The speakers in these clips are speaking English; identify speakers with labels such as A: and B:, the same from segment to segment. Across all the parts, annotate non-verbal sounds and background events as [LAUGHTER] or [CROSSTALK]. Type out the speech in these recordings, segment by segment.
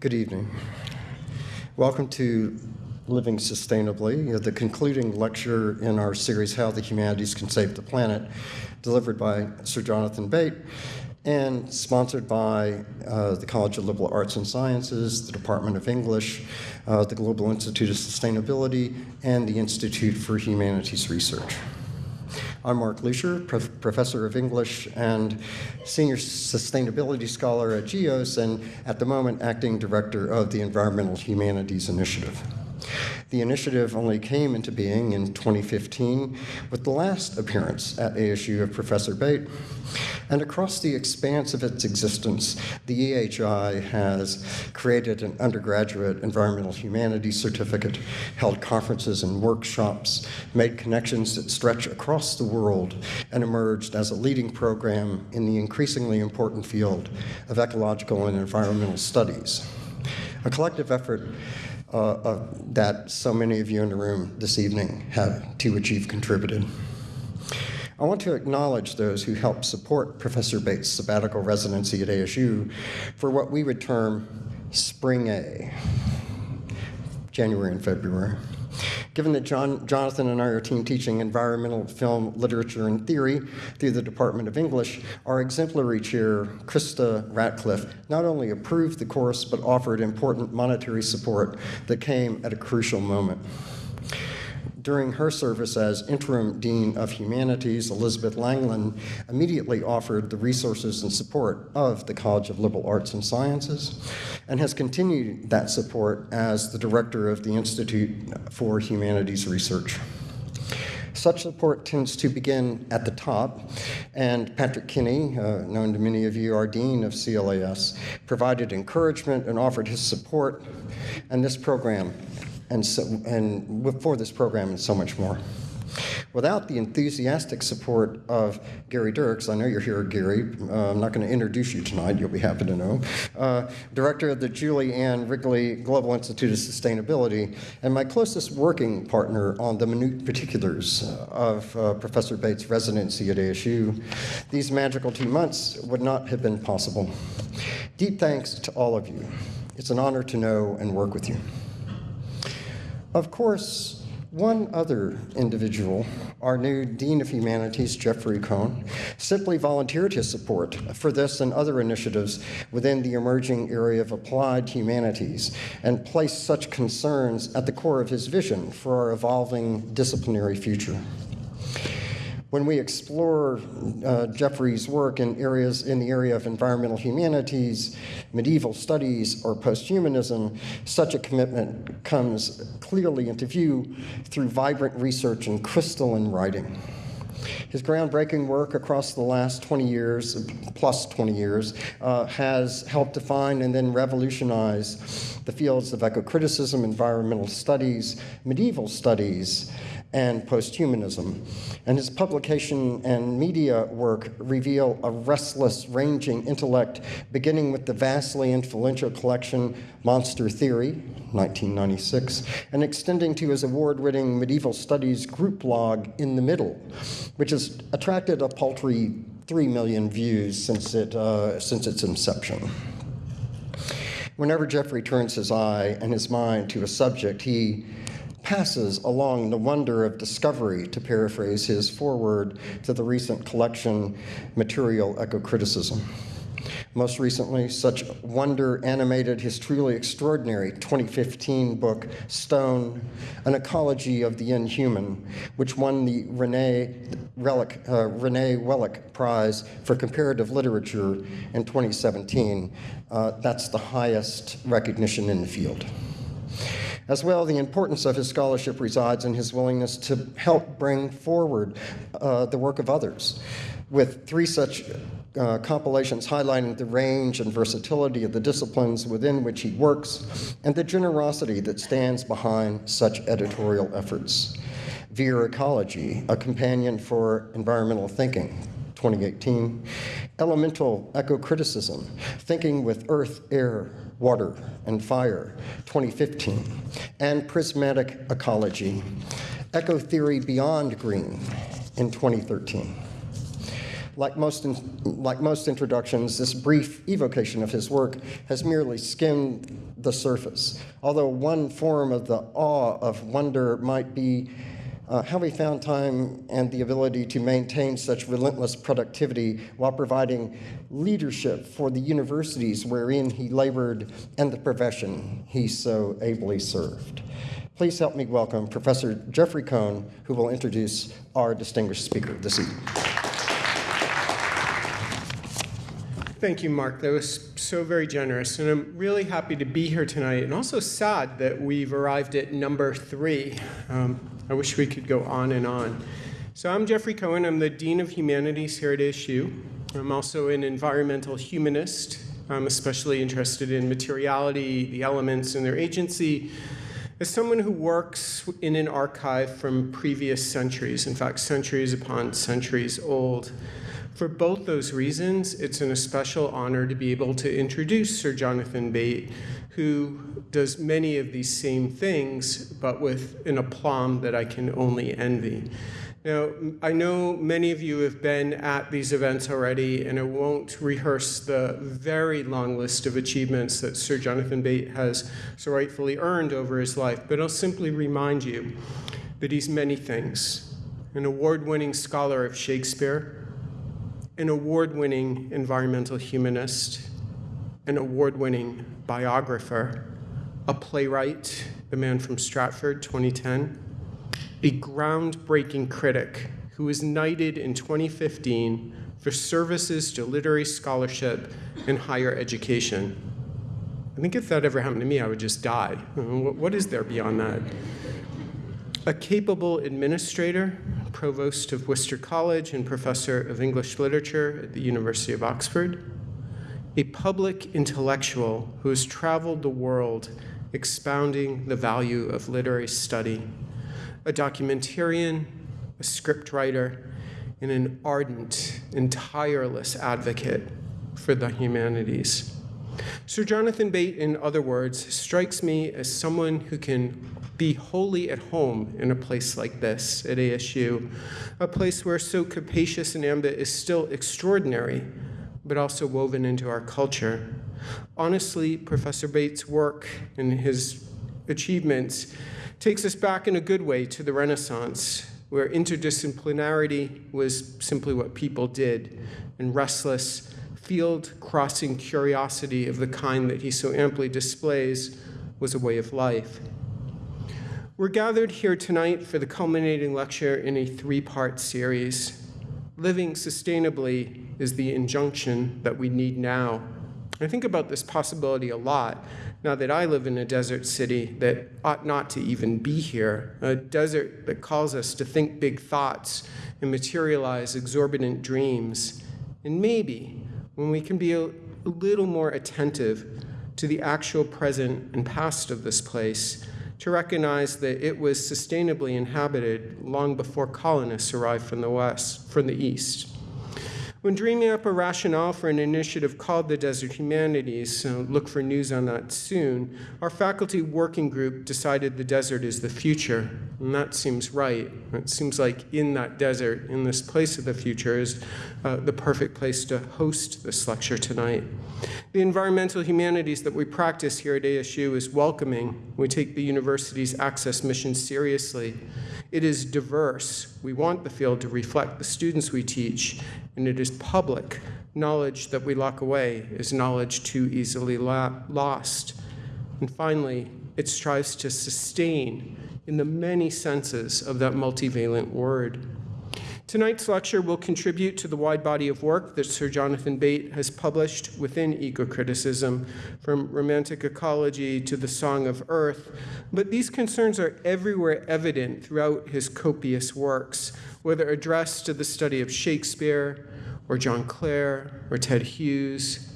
A: Good evening. Welcome to Living Sustainably, the concluding lecture in our series, How the Humanities Can Save the Planet, delivered by Sir Jonathan Bate and sponsored by uh, the College of Liberal Arts and Sciences, the Department of English, uh, the Global Institute of Sustainability, and the Institute for Humanities Research. I'm Mark Lussier, prof professor of English and senior sustainability scholar at GIOS, and at the moment acting director of the Environmental Humanities Initiative. The initiative only came into being in 2015 with the last appearance at ASU of Professor Bate. And across the expanse of its existence, the EHI has created an undergraduate environmental humanities certificate, held conferences and workshops, made connections that stretch across the world, and emerged as a leading program in the increasingly important field of ecological and environmental studies. A collective effort uh, uh, that so many of you in the room this evening have to achieve contributed. I want to acknowledge those who helped support Professor Bate's sabbatical residency at ASU for what we would term Spring A, January and February. Given that John, Jonathan and I are team teaching environmental film literature and theory through the Department of English, our exemplary chair, Krista Ratcliffe, not only approved the course but offered important monetary support that came at a crucial moment. During her service as interim dean of humanities, Elizabeth Langland immediately offered the resources and support of the College of Liberal Arts and Sciences and has continued that support as the director of the Institute for Humanities Research. Such support tends to begin at the top, and Patrick Kenney, uh, known to many of you, our Dean of CLAS, provided encouragement and offered his support, and this program and, so, and for this program and so much more. Without the enthusiastic support of Gary Dirks, I know you're here, Gary. Uh, I'm not going to introduce you tonight, you'll be happy to know. Uh, director of the Julie Ann Wrigley Global Institute of Sustainability, and my closest working partner on the minute particulars of uh, Professor Bate's residency at ASU. These magical two months would not have been possible. Deep thanks to all of you. It's an honor to know and work with you. Of course, one other individual, our new Dean of Humanities, Jeffrey Cohen, simply volunteered his support for this and other initiatives within the emerging area of applied humanities and placed such concerns at the core of his vision for our evolving disciplinary future. When we explore uh, Jeffrey's work in areas in the area of environmental humanities, medieval studies, or posthumanism, such a commitment comes clearly into view through vibrant research and crystalline writing. His groundbreaking work across the last 20 years, plus 20 years, uh, has helped define and then revolutionize the fields of eco-criticism, environmental studies, medieval studies, and posthumanism. And his publication and media work reveal a restless, ranging intellect, beginning with the vastly influential collection Monster Theory, 1996, and extending to his award-winning medieval studies group blog In the Middle, which has attracted a paltry 3 million views since, it, uh, since its inception. Whenever Jeffrey turns his eye and his mind to a subject, he passes along the wonder of discovery, to paraphrase his foreword to the recent collection, Material Eco-Criticism. Most recently, such wonder animated his truly extraordinary 2015 book, Stone, An Ecology of the Inhuman, which won the Renee, Relic, uh, Renee Wellek Prize for Comparative Literature in 2017. Uh, that's the highest recognition in the field. As well, the importance of his scholarship resides in his willingness to help bring forward uh, the work of others. With three such uh, compilations highlighting the range and versatility of the disciplines within which he works and the generosity that stands behind such editorial efforts. Veer Ecology, a companion for environmental thinking, 2018. Elemental Eco-Criticism, Thinking with Earth, Air, Water, and Fire, 2015, and Prismatic Ecology, Eco-Theory Beyond Green in 2013. Like most, in, like most introductions, this brief evocation of his work has merely skimmed the surface. Although one form of the awe of wonder might be uh, how he found time and the ability to maintain such relentless productivity while providing leadership for the universities wherein he labored and the profession he so ably served. Please help me welcome Professor Jeffrey Cohen, who will introduce our distinguished speaker this evening.
B: Thank you, Mark. That was so very generous. And I'm really happy to be here tonight and also sad that we've arrived at number three. Um, I wish we could go on and on. So I'm Jeffrey Cohen. I'm the Dean of Humanities here at ASU. I'm also an environmental humanist. I'm especially interested in materiality, the elements, and their agency. As someone who works in an archive from previous centuries, in fact, centuries upon centuries old, for both those reasons, it's an especial honor to be able to introduce Sir Jonathan Bate, who does many of these same things, but with an aplomb that I can only envy. Now, I know many of you have been at these events already, and I won't rehearse the very long list of achievements that Sir Jonathan Bate has so rightfully earned over his life, but I'll simply remind you that he's many things an award winning scholar of Shakespeare an award winning environmental humanist, an award winning biographer, a playwright, the man from Stratford, 2010, a groundbreaking critic who was knighted in 2015 for services to literary scholarship and higher education. I think if that ever happened to me, I would just die. What is there beyond that? A capable administrator provost of Worcester College and professor of English literature at the University of Oxford, a public intellectual who has traveled the world expounding the value of literary study, a documentarian, a scriptwriter, and an ardent and tireless advocate for the humanities. Sir Jonathan Bate, in other words, strikes me as someone who can be wholly at home in a place like this at ASU, a place where so capacious an ambit is still extraordinary, but also woven into our culture. Honestly, Professor Bate's work and his achievements takes us back in a good way to the Renaissance, where interdisciplinarity was simply what people did, and restless, field crossing curiosity of the kind that he so amply displays was a way of life. We're gathered here tonight for the culminating lecture in a three part series. Living sustainably is the injunction that we need now. I think about this possibility a lot now that I live in a desert city that ought not to even be here, a desert that calls us to think big thoughts and materialize exorbitant dreams. And maybe when we can be a, little more attentive to the actual present and past of this place, to recognize that it was sustainably inhabited long before colonists arrived from the west, from the east. When dreaming up a rationale for an initiative called the Desert Humanities, so look for news on that soon, our faculty working group decided the desert is the future. And that seems right. It seems like in that desert, in this place of the future, is uh, the perfect place to host this lecture tonight. The environmental humanities that we practice here at ASU is welcoming. We take the university's access mission seriously. It is diverse. We want the field to reflect the students we teach, and it is public. Knowledge that we lock away is knowledge too easily lost. And finally, it strives to sustain in the many senses of that multivalent word. Tonight's lecture will contribute to the wide body of work that Sir Jonathan Bate has published within eco-criticism, from romantic ecology to the Song of Earth. But these concerns are everywhere evident throughout his copious works, whether addressed to the study of Shakespeare, or John Clare, or Ted Hughes.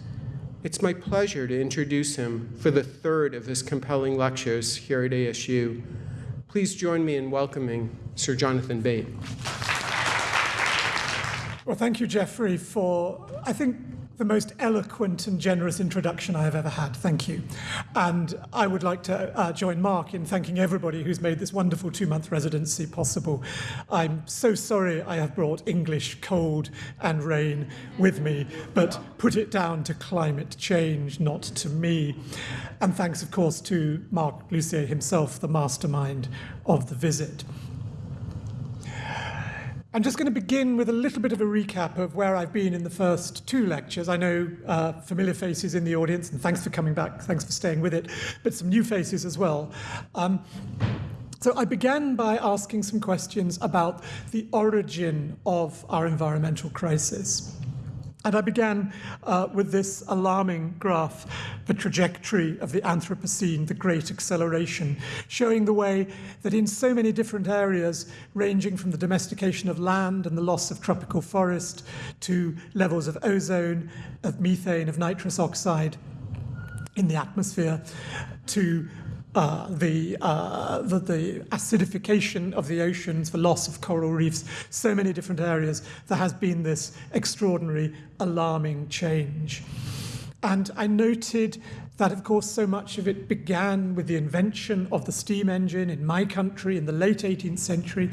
B: It's my pleasure to introduce him for the third of his compelling lectures here at ASU. Please join me in welcoming Sir Jonathan Bate.
C: Well, thank you, Jeffrey, for, I think, the most eloquent and generous introduction I have ever had. Thank you. And I would like to uh, join Mark in thanking everybody who's made this wonderful two month residency possible. I'm so sorry I have brought English cold and rain with me, but put it down to climate change, not to me. And thanks, of course, to Mark Lussier himself, the mastermind of the visit. I'm just going to begin with a little bit of a recap of where I've been in the first two lectures. I know uh, familiar faces in the audience, and thanks for coming back, thanks for staying with it, but some new faces as well. Um, so I began by asking some questions about the origin of our environmental crisis. And I began uh, with this alarming graph, the trajectory of the Anthropocene, the Great Acceleration, showing the way that in so many different areas, ranging from the domestication of land and the loss of tropical forest to levels of ozone, of methane, of nitrous oxide in the atmosphere, to uh, the, uh, the, the, acidification of the oceans, the loss of coral reefs, so many different areas, there has been this extraordinary, alarming change. And I noted that, of course, so much of it began with the invention of the steam engine in my country in the late 18th century,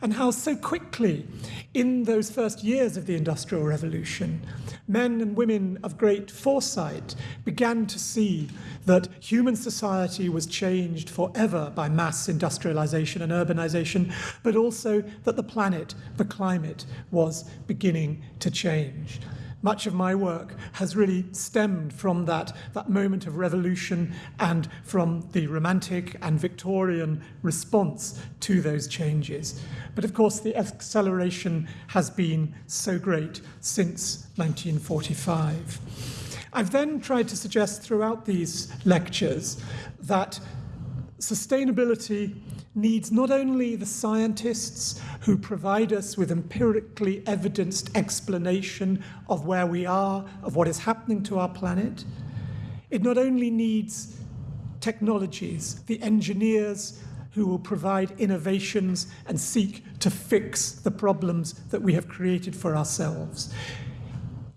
C: and how so quickly, in those first years of the Industrial Revolution, men and women of great foresight began to see that human society was changed forever by mass industrialization and urbanization, but also that the planet, the climate, was beginning to change much of my work has really stemmed from that, that moment of revolution and from the Romantic and Victorian response to those changes. But of course, the acceleration has been so great since 1945. I've then tried to suggest throughout these lectures that sustainability needs not only the scientists who provide us with empirically evidenced explanation of where we are, of what is happening to our planet, it not only needs technologies, the engineers who will provide innovations and seek to fix the problems that we have created for ourselves.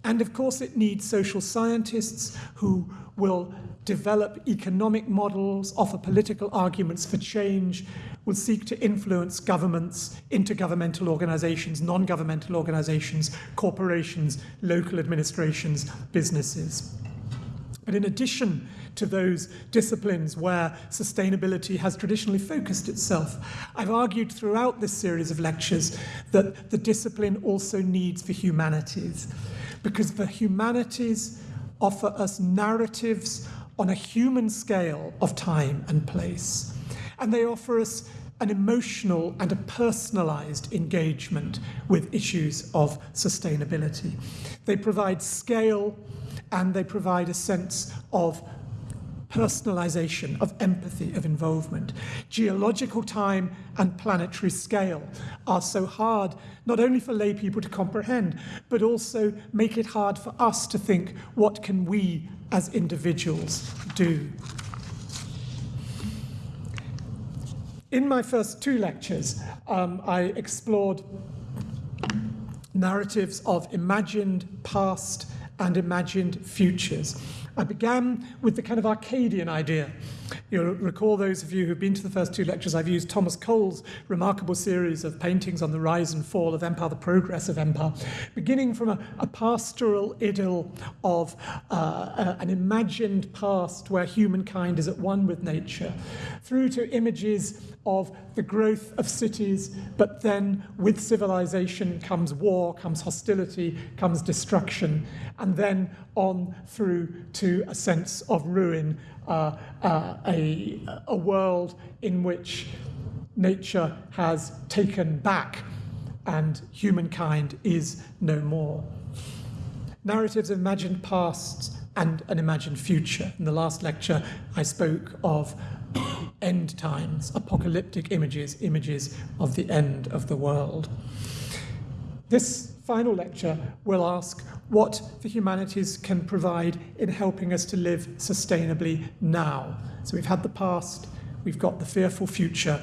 C: And of course, it needs social scientists who will develop economic models, offer political arguments for change, will seek to influence governments, intergovernmental organizations, non governmental organizations, corporations, local administrations, businesses. But in addition to those disciplines where sustainability has traditionally focused itself, I've argued throughout this series of lectures that the discipline also needs the humanities, because the humanities offer us narratives on a human scale of time and place. And they offer us an emotional and a personalized engagement with issues of sustainability. They provide scale and they provide a sense of personalization, of empathy, of involvement. Geological time and planetary scale are so hard not only for lay people to comprehend, but also make it hard for us to think what can we as individuals do. In my first two lectures, um, I explored narratives of imagined past and imagined futures. I began with the kind of Arcadian idea. You'll recall those of you who've been to the first two lectures, I've used Thomas Cole's remarkable series of paintings on the rise and fall of empire, the progress of empire, beginning from a, a pastoral idyll of uh, a, an imagined past where humankind is at one with nature, through to images of the growth of cities, but then with civilization comes war, comes hostility, comes destruction, and then on through to a sense of ruin, uh, uh, a, a world in which nature has taken back and humankind is no more. Narratives of imagined pasts and an imagined future. In the last lecture, I spoke of end times, apocalyptic images, images of the end of the world. This final lecture will ask what the humanities can provide in helping us to live sustainably now. So we've had the past, we've got the fearful future.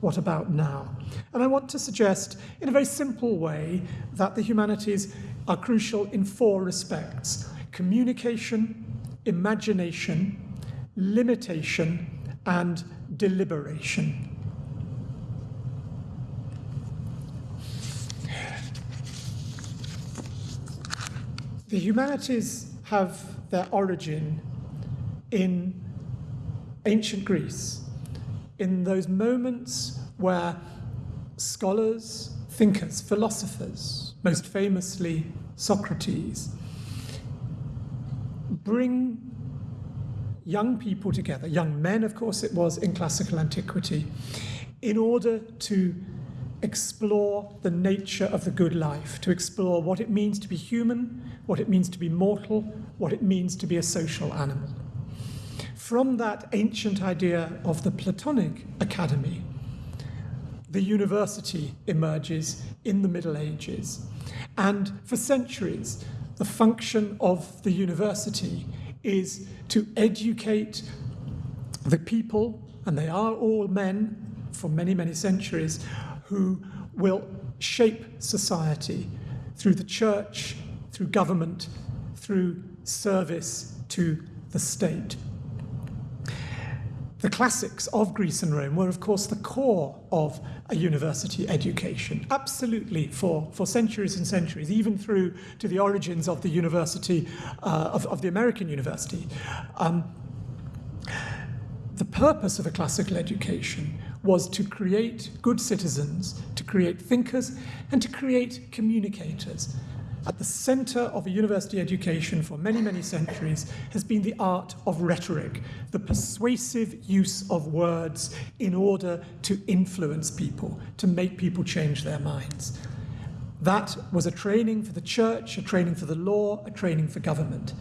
C: What about now? And I want to suggest, in a very simple way, that the humanities are crucial in four respects communication, imagination, limitation, and deliberation. The humanities have their origin in ancient Greece, in those moments where scholars, thinkers, philosophers, most famously Socrates, bring young people together, young men, of course, it was in classical antiquity, in order to explore the nature of the good life, to explore what it means to be human, what it means to be mortal, what it means to be a social animal. From that ancient idea of the Platonic academy, the university emerges in the Middle Ages. And for centuries, the function of the university is to educate the people, and they are all men for many, many centuries, who will shape society through the church, through government, through service to the state. The classics of Greece and Rome were, of course, the core of a university education, absolutely for, for centuries and centuries, even through to the origins of the university, uh, of, of the American university. Um, the purpose of a classical education was to create good citizens, to create thinkers, and to create communicators. At the center of a university education for many, many centuries has been the art of rhetoric, the persuasive use of words in order to influence people, to make people change their minds. That was a training for the church, a training for the law, a training for government.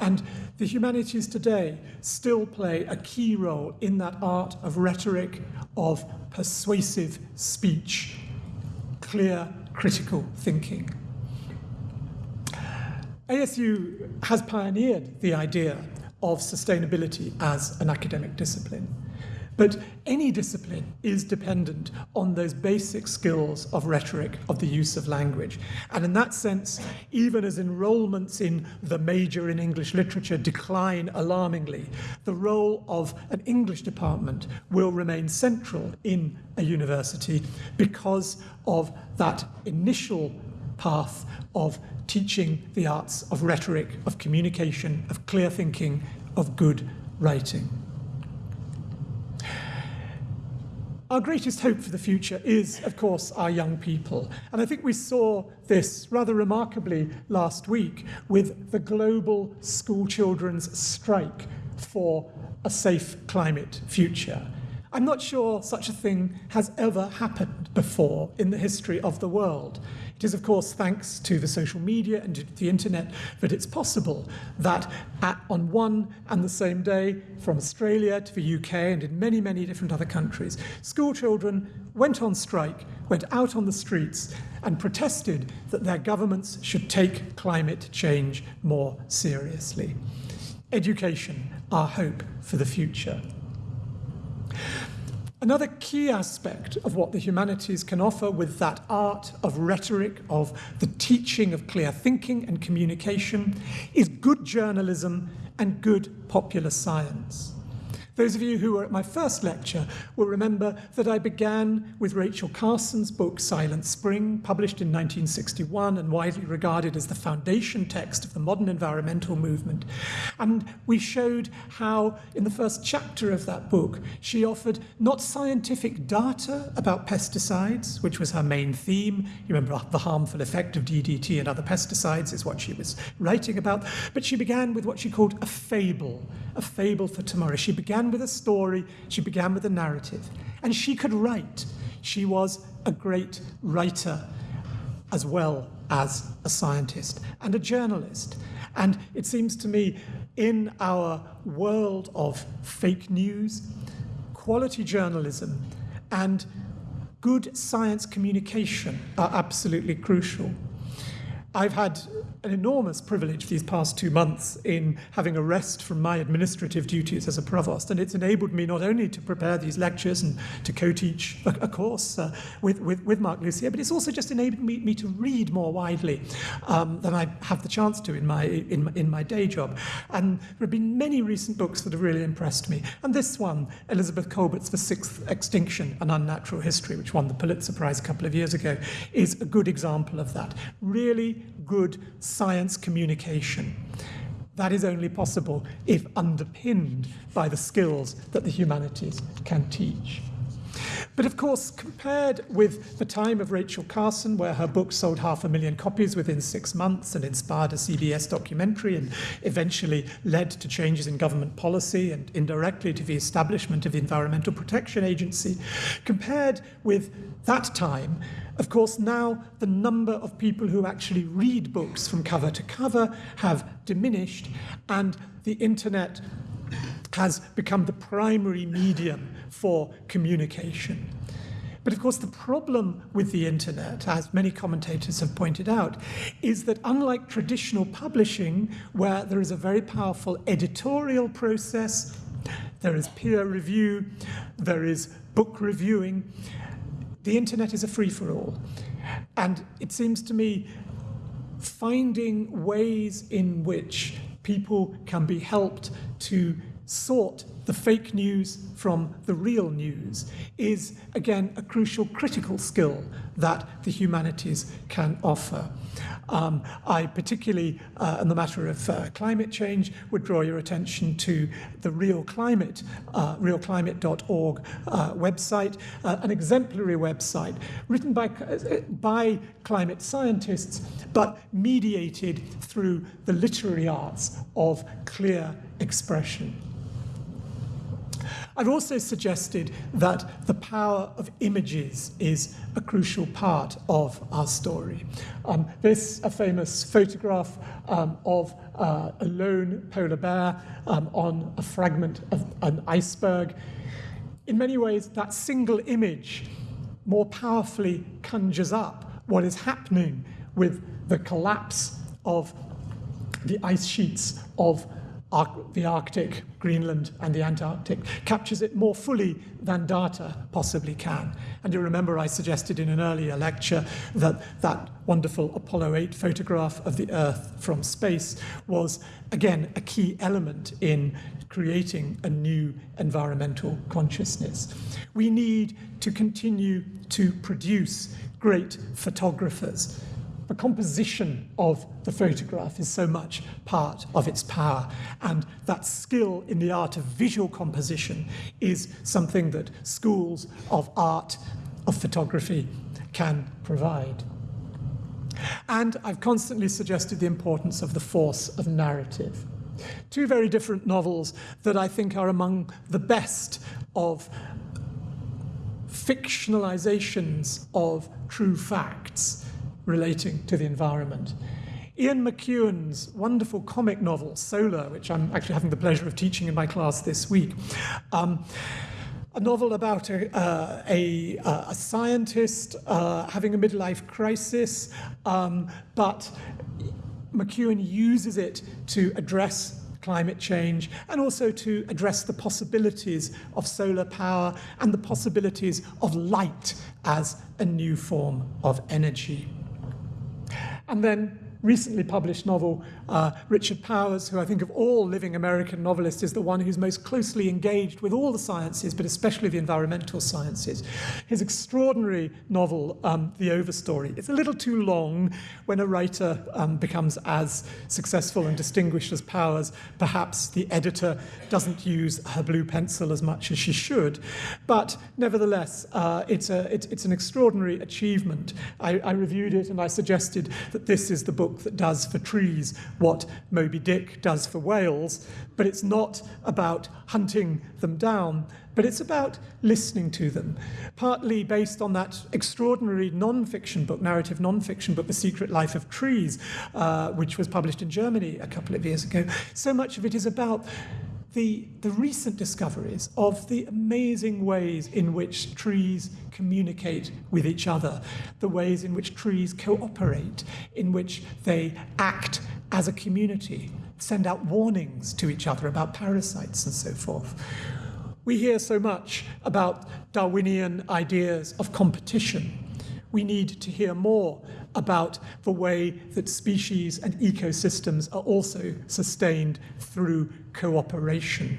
C: And the humanities today still play a key role in that art of rhetoric, of persuasive speech, clear critical thinking. ASU has pioneered the idea of sustainability as an academic discipline. But any discipline is dependent on those basic skills of rhetoric, of the use of language. And in that sense, even as enrollments in the major in English literature decline alarmingly, the role of an English department will remain central in a university because of that initial path of teaching the arts of rhetoric, of communication, of clear thinking, of good writing. Our greatest hope for the future is, of course, our young people. And I think we saw this rather remarkably last week with the global school children's strike for a safe climate future. I'm not sure such a thing has ever happened before in the history of the world. It is, of course, thanks to the social media and to the internet that it's possible that at, on one and the same day, from Australia to the UK and in many, many different other countries, school children went on strike, went out on the streets, and protested that their governments should take climate change more seriously. Education, our hope for the future. Another key aspect of what the humanities can offer with that art of rhetoric, of the teaching of clear thinking and communication, is good journalism and good popular science. Those of you who were at my first lecture will remember that I began with Rachel Carson's book Silent Spring, published in 1961 and widely regarded as the foundation text of the modern environmental movement. And we showed how, in the first chapter of that book, she offered not scientific data about pesticides, which was her main theme. You remember the harmful effect of DDT and other pesticides is what she was writing about. But she began with what she called a fable, a fable for tomorrow. She began with a story, she began with a narrative. And she could write. She was a great writer as well as a scientist and a journalist. And it seems to me, in our world of fake news, quality journalism and good science communication are absolutely crucial. I've had an enormous privilege these past two months in having a rest from my administrative duties as a provost, and it's enabled me not only to prepare these lectures and to co-teach a, a course uh, with, with, with Mark Lussier, but it's also just enabled me, me to read more widely um, than I have the chance to in my, in, my, in my day job. And there have been many recent books that have really impressed me. And this one, Elizabeth Kolbert's The Sixth Extinction, An Unnatural History, which won the Pulitzer Prize a couple of years ago, is a good example of that. Really good science communication. That is only possible if underpinned by the skills that the humanities can teach. But of course, compared with the time of Rachel Carson, where her book sold half a million copies within six months and inspired a CBS documentary and eventually led to changes in government policy and indirectly to the establishment of the Environmental Protection Agency, compared with that time, of course, now the number of people who actually read books from cover to cover have diminished, and the internet has become the primary medium for communication. But of course, the problem with the internet, as many commentators have pointed out, is that unlike traditional publishing, where there is a very powerful editorial process, there is peer review, there is book reviewing, the internet is a free for all. And it seems to me finding ways in which people can be helped to sort the fake news from the real news is, again, a crucial critical skill that the humanities can offer. Um, I particularly, uh, in the matter of uh, climate change, would draw your attention to the Real Climate, uh, realclimate.org uh, website, uh, an exemplary website written by, uh, by climate scientists, but mediated through the literary arts of clear expression. I've also suggested that the power of images is a crucial part of our story. Um, this, a famous photograph um, of uh, a lone polar bear um, on a fragment of an iceberg. In many ways, that single image more powerfully conjures up what is happening with the collapse of the ice sheets of the Arctic, Greenland, and the Antarctic, captures it more fully than data possibly can. And you remember I suggested in an earlier lecture that that wonderful Apollo 8 photograph of the Earth from space was, again, a key element in creating a new environmental consciousness. We need to continue to produce great photographers the composition of the photograph is so much part of its power. And that skill in the art of visual composition is something that schools of art, of photography, can provide. And I've constantly suggested the importance of the force of narrative. Two very different novels that I think are among the best of fictionalizations of true facts relating to the environment. Ian McEwan's wonderful comic novel, Solar, which I'm actually having the pleasure of teaching in my class this week, um, a novel about a, uh, a, uh, a scientist uh, having a midlife crisis, um, but McEwan uses it to address climate change and also to address the possibilities of solar power and the possibilities of light as a new form of energy. And then recently published novel, uh, Richard Powers, who I think of all living American novelists is the one who's most closely engaged with all the sciences, but especially the environmental sciences. His extraordinary novel, um, The Overstory, it's a little too long when a writer um, becomes as successful and distinguished as Powers. Perhaps the editor doesn't use her blue pencil as much as she should, but nevertheless, uh, it's, a, it's, it's an extraordinary achievement. I, I reviewed it and I suggested that this is the book book that does for trees what Moby Dick does for whales, but it's not about hunting them down, but it's about listening to them, partly based on that extraordinary non-fiction book, narrative non-fiction book, The Secret Life of Trees, uh, which was published in Germany a couple of years ago. So much of it is about the, the recent discoveries of the amazing ways in which trees communicate with each other, the ways in which trees cooperate, in which they act as a community, send out warnings to each other about parasites and so forth. We hear so much about Darwinian ideas of competition. We need to hear more about the way that species and ecosystems are also sustained through cooperation.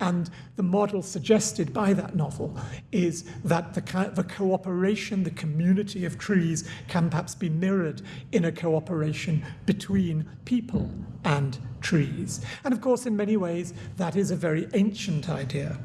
C: And the model suggested by that novel is that the, the cooperation, the community of trees, can perhaps be mirrored in a cooperation between people and trees. And of course, in many ways, that is a very ancient idea.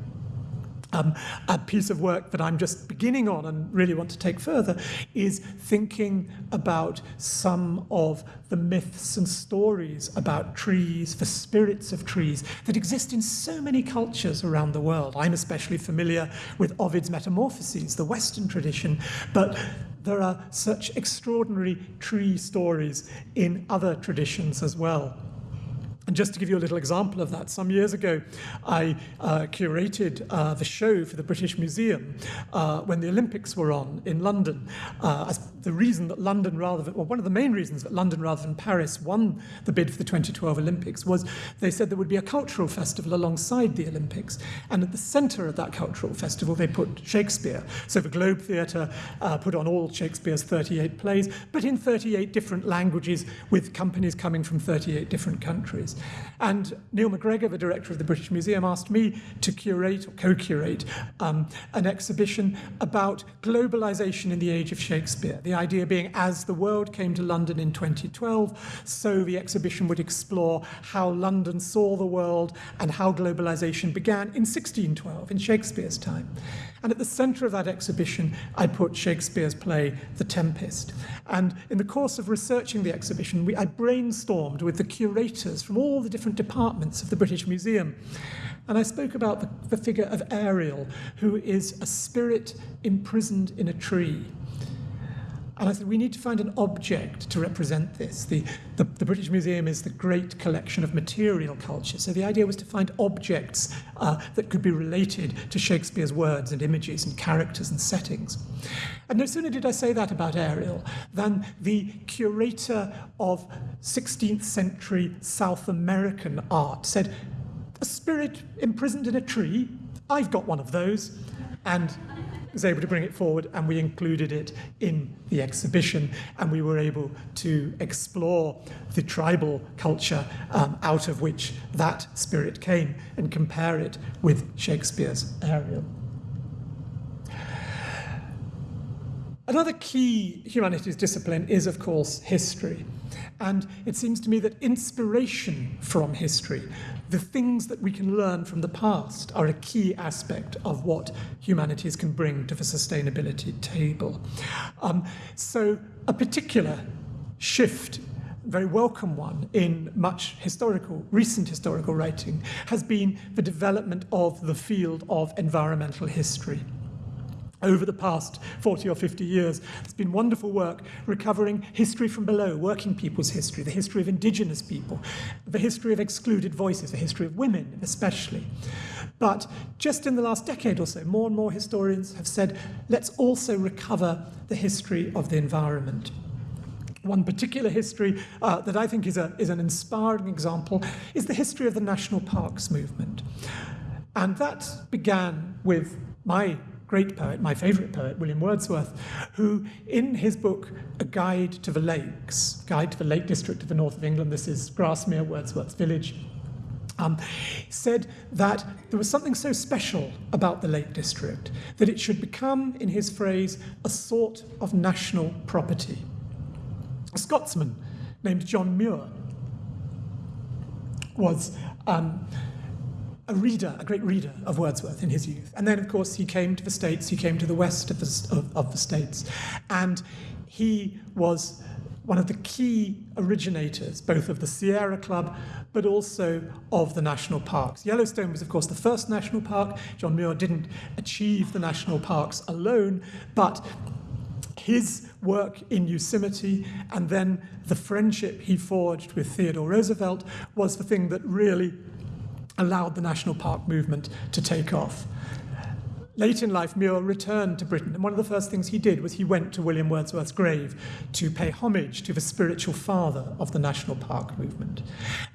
C: Um, a piece of work that I'm just beginning on and really want to take further is thinking about some of the myths and stories about trees, the spirits of trees that exist in so many cultures around the world. I'm especially familiar with Ovid's Metamorphoses, the Western tradition, but there are such extraordinary tree stories in other traditions as well. And just to give you a little example of that, some years ago, I uh, curated uh, the show for the British Museum uh, when the Olympics were on in London. Uh, the reason that London, rather than, well, one of the main reasons that London rather than Paris won the bid for the 2012 Olympics was they said there would be a cultural festival alongside the Olympics. And at the centre of that cultural festival, they put Shakespeare. So the Globe Theatre uh, put on all Shakespeare's 38 plays, but in 38 different languages with companies coming from 38 different countries. And Neil MacGregor, the director of the British Museum, asked me to curate or co curate um, an exhibition about globalization in the age of Shakespeare. The idea being, as the world came to London in 2012, so the exhibition would explore how London saw the world and how globalization began in 1612, in Shakespeare's time. And at the centre of that exhibition, I put Shakespeare's play, The Tempest. And in the course of researching the exhibition, we, I brainstormed with the curators from all the different departments of the British Museum. And I spoke about the, the figure of Ariel, who is a spirit imprisoned in a tree. And I said, we need to find an object to represent this. The, the, the, British Museum is the great collection of material culture. So the idea was to find objects uh, that could be related to Shakespeare's words and images and characters and settings. And no sooner did I say that about Ariel than the curator of 16th century South American art said, a spirit imprisoned in a tree, I've got one of those. And was able to bring it forward and we included it in the exhibition and we were able to explore the tribal culture um, out of which that spirit came and compare it with Shakespeare's Ariel. Another key humanities discipline is, of course, history. And it seems to me that inspiration from history, the things that we can learn from the past, are a key aspect of what humanities can bring to the sustainability table. Um, so, a particular shift very welcome one in much historical, recent historical writing, has been the development of the field of environmental history over the past 40 or 50 years. It's been wonderful work recovering history from below, working people's history, the history of indigenous people, the history of excluded voices, the history of women especially. But just in the last decade or so, more and more historians have said, let's also recover the history of the environment. One particular history uh, that I think is, a, is an inspiring example is the history of the national parks movement. And that began with my great poet, my favourite poet, William Wordsworth, who, in his book, A Guide to the Lakes, Guide to the Lake District of the North of England, this is Grasmere, Wordsworth's village, um, said that there was something so special about the Lake District that it should become, in his phrase, a sort of national property. A Scotsman named John Muir was um, a reader, a great reader of Wordsworth in his youth. And then, of course, he came to the States, he came to the west of the, of, of the States, and he was one of the key originators, both of the Sierra Club, but also of the national parks. Yellowstone was, of course, the first national park. John Muir didn't achieve the national parks alone, but his work in Yosemite and then the friendship he forged with Theodore Roosevelt was the thing that really allowed the national park movement to take off. Late in life, Muir returned to Britain, and one of the first things he did was he went to William Wordsworth's grave to pay homage to the spiritual father of the national park movement.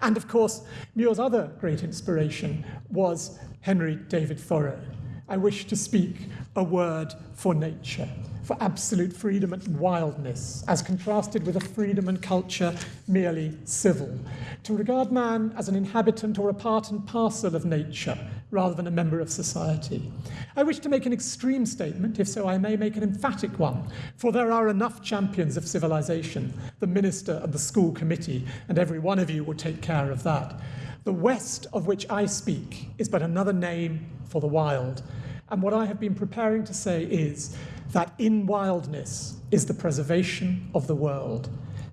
C: And of course, Muir's other great inspiration was Henry David Thoreau. I wish to speak a word for nature for absolute freedom and wildness, as contrasted with a freedom and culture merely civil. To regard man as an inhabitant or a part and parcel of nature, rather than a member of society. I wish to make an extreme statement, if so I may make an emphatic one, for there are enough champions of civilization, the minister and the school committee, and every one of you will take care of that. The West of which I speak is but another name for the wild. And what I have been preparing to say is that in wildness is the preservation of the world.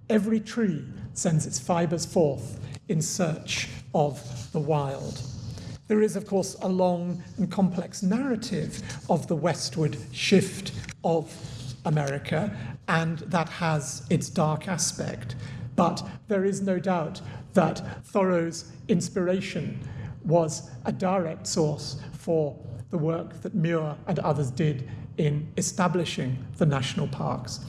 C: Every tree sends its fibers forth in search of the wild. There is, of course, a long and complex narrative of the westward shift of America, and that has its dark aspect. But there is no doubt that Thoreau's inspiration was a direct source for the work that Muir and others did in establishing the national parks.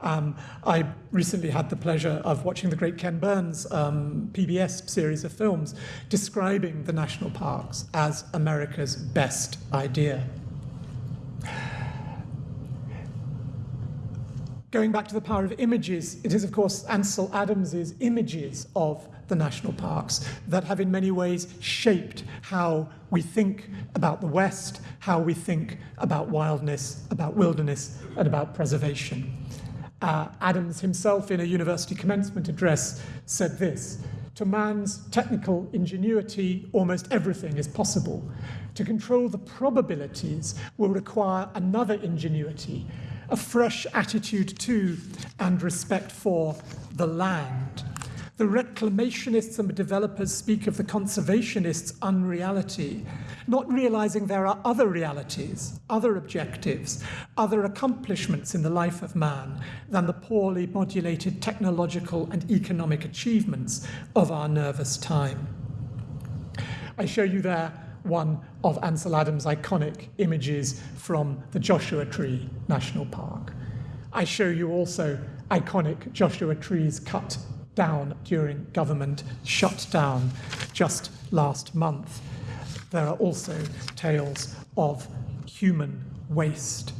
C: Um, I recently had the pleasure of watching the great Ken Burns um, PBS series of films describing the national parks as America's best idea. Going back to the power of images, it is, of course, Ansel Adams's images of the national parks that have in many ways shaped how we think about the West, how we think about wildness, about wilderness, and about preservation. Uh, Adams himself, in a university commencement address, said this To man's technical ingenuity, almost everything is possible. To control the probabilities will require another ingenuity, a fresh attitude to and respect for the land. The reclamationists and the developers speak of the conservationists' unreality, not realizing there are other realities, other objectives, other accomplishments in the life of man than the poorly modulated technological and economic achievements of our nervous time. I show you there one of Ansel Adams' iconic images from the Joshua Tree National Park. I show you also iconic Joshua trees cut down during government shutdown just last month. There are also tales of human waste.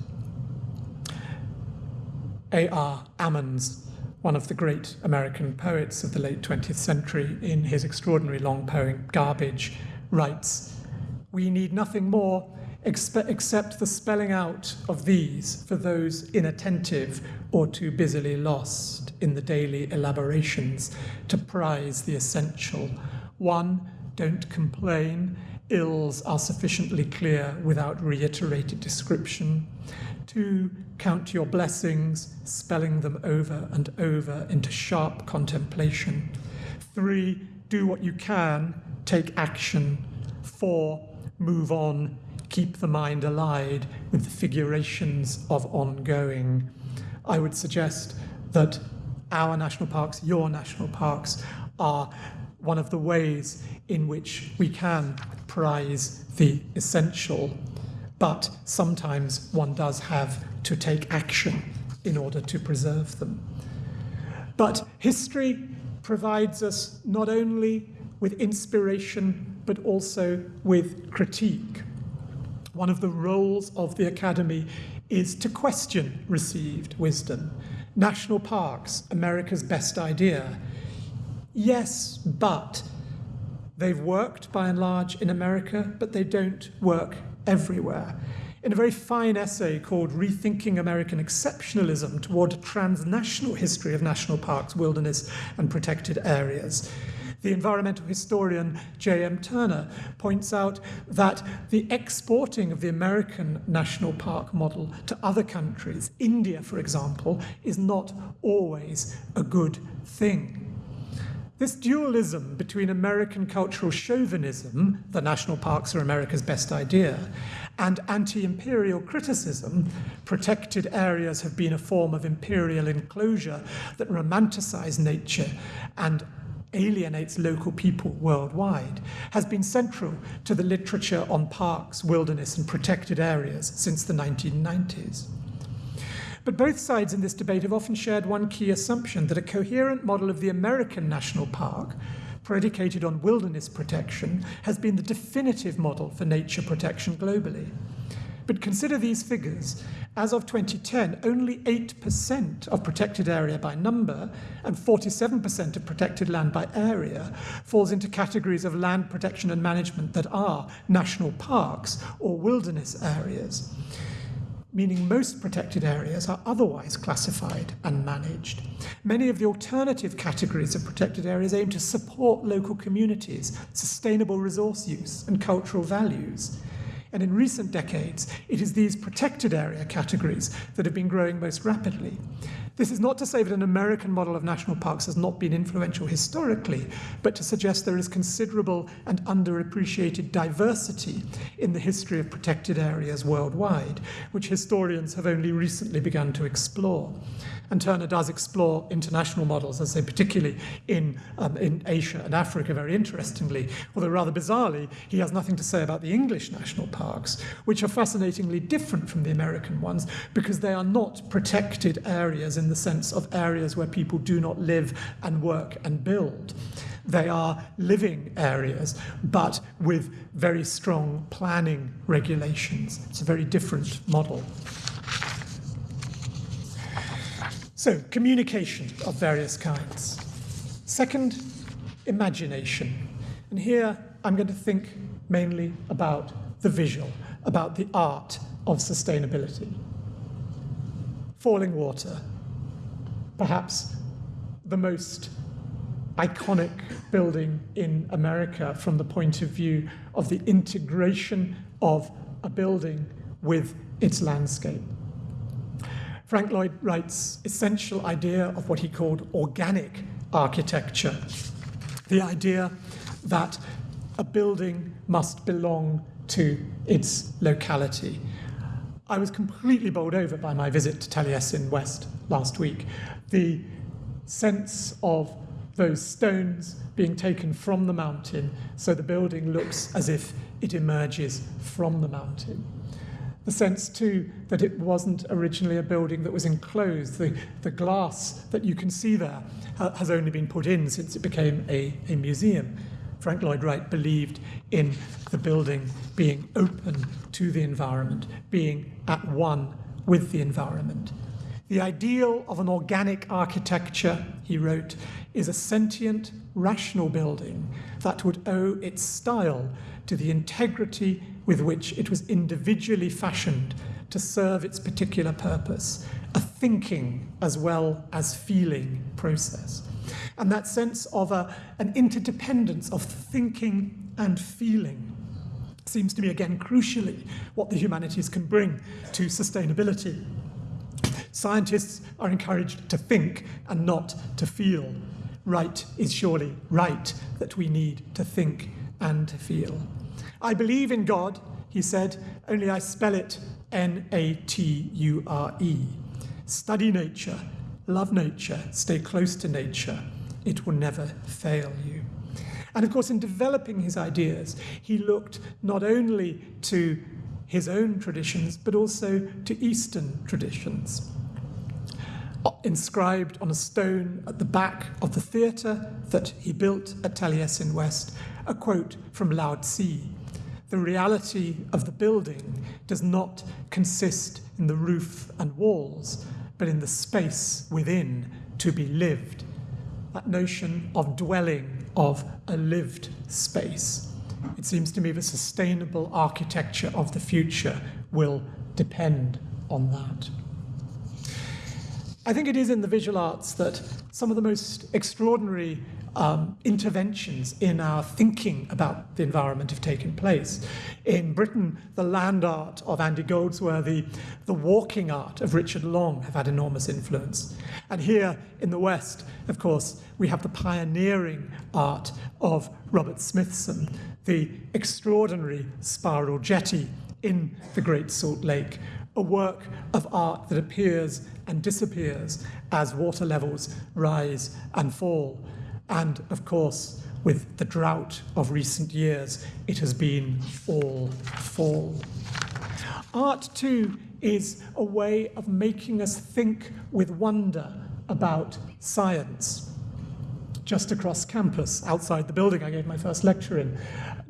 C: A.R. Ammons, one of the great American poets of the late 20th century, in his extraordinary long poem Garbage, writes We need nothing more except the spelling out of these for those inattentive or too busily lost in the daily elaborations to prize the essential. One, don't complain. Ills are sufficiently clear without reiterated description. Two, count your blessings, spelling them over and over into sharp contemplation. Three, do what you can, take action. Four, move on, keep the mind allied with the figurations of ongoing. I would suggest that our national parks, your national parks, are one of the ways in which we can prize the essential, but sometimes one does have to take action in order to preserve them. But history provides us not only with inspiration, but also with critique. One of the roles of the Academy is to question received wisdom. National parks, America's best idea. Yes, but they've worked by and large in America, but they don't work everywhere. In a very fine essay called Rethinking American Exceptionalism Toward a Transnational History of National Parks, Wilderness, and Protected Areas, the environmental historian J.M. Turner points out that the exporting of the American national park model to other countries, India, for example, is not always a good thing. This dualism between American cultural chauvinism, the national parks are America's best idea, and anti imperial criticism, protected areas have been a form of imperial enclosure that romanticize nature and alienates local people worldwide, has been central to the literature on parks, wilderness, and protected areas since the 1990s. But both sides in this debate have often shared one key assumption that a coherent model of the American national park, predicated on wilderness protection, has been the definitive model for nature protection globally. But consider these figures. As of 2010, only 8% of protected area by number and 47% of protected land by area falls into categories of land protection and management that are national parks or wilderness areas meaning most protected areas are otherwise classified and managed. Many of the alternative categories of protected areas aim to support local communities, sustainable resource use, and cultural values. And in recent decades, it is these protected area categories that have been growing most rapidly. This is not to say that an American model of national parks has not been influential historically, but to suggest there is considerable and underappreciated diversity in the history of protected areas worldwide, which historians have only recently begun to explore. And Turner does explore international models, as I say, particularly in, um, in Asia and Africa, very interestingly. Although, rather bizarrely, he has nothing to say about the English national parks, which are fascinatingly different from the American ones because they are not protected areas in the sense of areas where people do not live and work and build. They are living areas, but with very strong planning regulations. It's a very different model. So, communication of various kinds. Second, imagination. And here I'm going to think mainly about the visual, about the art of sustainability. Fallingwater, perhaps the most iconic building in America from the point of view of the integration of a building with its landscape. Frank Lloyd Wright's essential idea of what he called organic architecture, the idea that a building must belong to its locality. I was completely bowled over by my visit to Taliesin West last week. The sense of those stones being taken from the mountain so the building looks as if it emerges from the mountain the sense too that it wasn't originally a building that was enclosed. The, the glass that you can see there ha- has only been put in since it became a, a museum. Frank Lloyd Wright believed in the building being open to the environment, being at one with the environment. The ideal of an organic architecture, he wrote, is a sentient, rational building that would owe its style to the integrity with which it was individually fashioned to serve its particular purpose, a thinking as well as feeling process. And that sense of a, an interdependence of thinking and feeling seems to me, again, crucially what the humanities can bring to sustainability. Scientists are encouraged to think and not to feel. Wright is surely right that we need to think and to feel. I believe in God, he said, only I spell it N A T U R E. Study nature, love nature, stay close to nature. It will never fail you. And of course, in developing his ideas, he looked not only to his own traditions, but also to Eastern traditions. Inscribed on a stone at the back of the theatre that he built at Taliesin West, a quote from Lao Tzu the reality of the building does not consist in the roof and walls, but in the space within to be lived. That notion of dwelling, of a lived space. It seems to me the sustainable architecture of the future will depend on that. I think it is in the visual arts that some of the most extraordinary um, interventions in our thinking about the environment have taken place. In Britain, the land art of Andy Goldsworthy, the walking art of Richard Long have had enormous influence. And here in the West, of course, we have the pioneering art of Robert Smithson, the extraordinary spiral jetty in the Great Salt Lake, a work of art that appears and disappears as water levels rise and fall And of course, with the drought of recent years, it has been all fall. Art, too, is a way of making us think with wonder about science. Just across campus, outside the building I gave my first lecture in,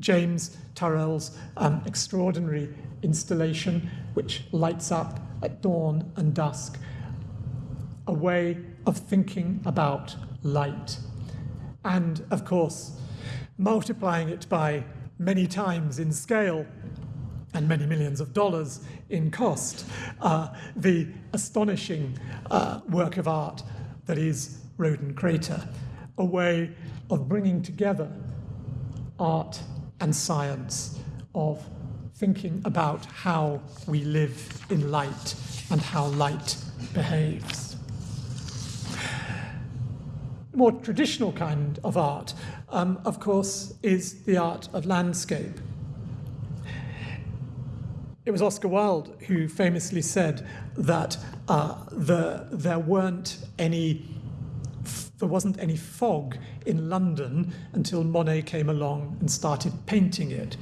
C: James Turrell's um, extraordinary installation, which lights up at dawn and dusk, a way of thinking about light. And of course, multiplying it by many times in scale and many millions of dollars in cost, uh, the astonishing uh, work of art that is Roden Crater, a way of bringing together art and science, of thinking about how we live in light and how light behaves. More traditional kind of art, um, of course, is the art of landscape. It was Oscar Wilde who famously said that uh, the, there weren't any there wasn't any fog in London until Monet came along and started painting it.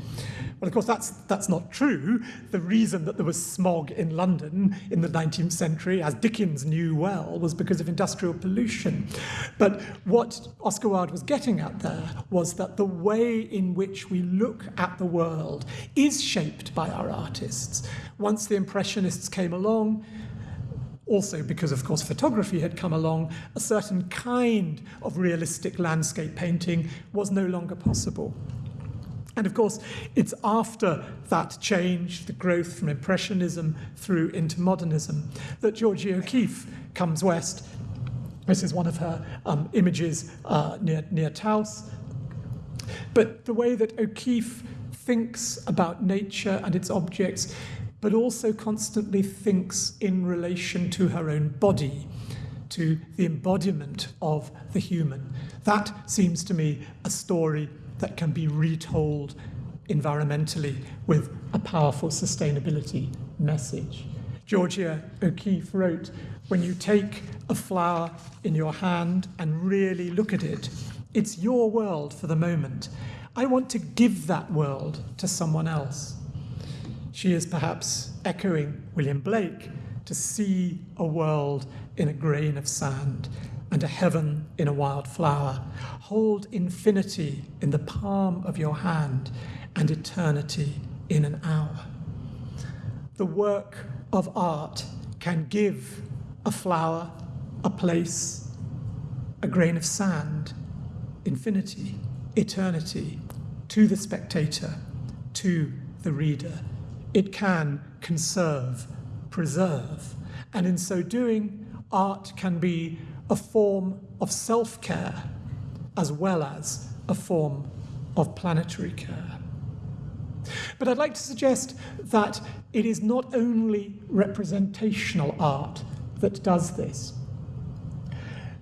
C: Well, of course, that's, that's not true. The reason that there was smog in London in the 19th century, as Dickens knew well, was because of industrial pollution. But what Oscar Wilde was getting at there was that the way in which we look at the world is shaped by our artists. Once the Impressionists came along, also because, of course, photography had come along, a certain kind of realistic landscape painting was no longer possible. And of course, it's after that change, the growth from Impressionism through into modernism, that Georgia O'Keeffe comes west. This is one of her um, images uh, near, near Taos. But the way that O'Keeffe thinks about nature and its objects, but also constantly thinks in relation to her own body, to the embodiment of the human. That seems to me a story that can be retold environmentally with a powerful sustainability message. Georgia O'Keeffe wrote, when you take a flower in your hand and really look at it, it's your world for the moment. I want to give that world to someone else. She is perhaps echoing William Blake to see a world in a grain of sand and a heaven in a wild flower. Hold infinity in the palm of your hand and eternity in an hour. The work of art can give a flower, a place, a grain of sand, infinity, eternity to the spectator, to the reader. It can conserve, preserve, and in so doing, art can be a form of self care as well as a form of planetary care. But I'd like to suggest that it is not only representational art that does this.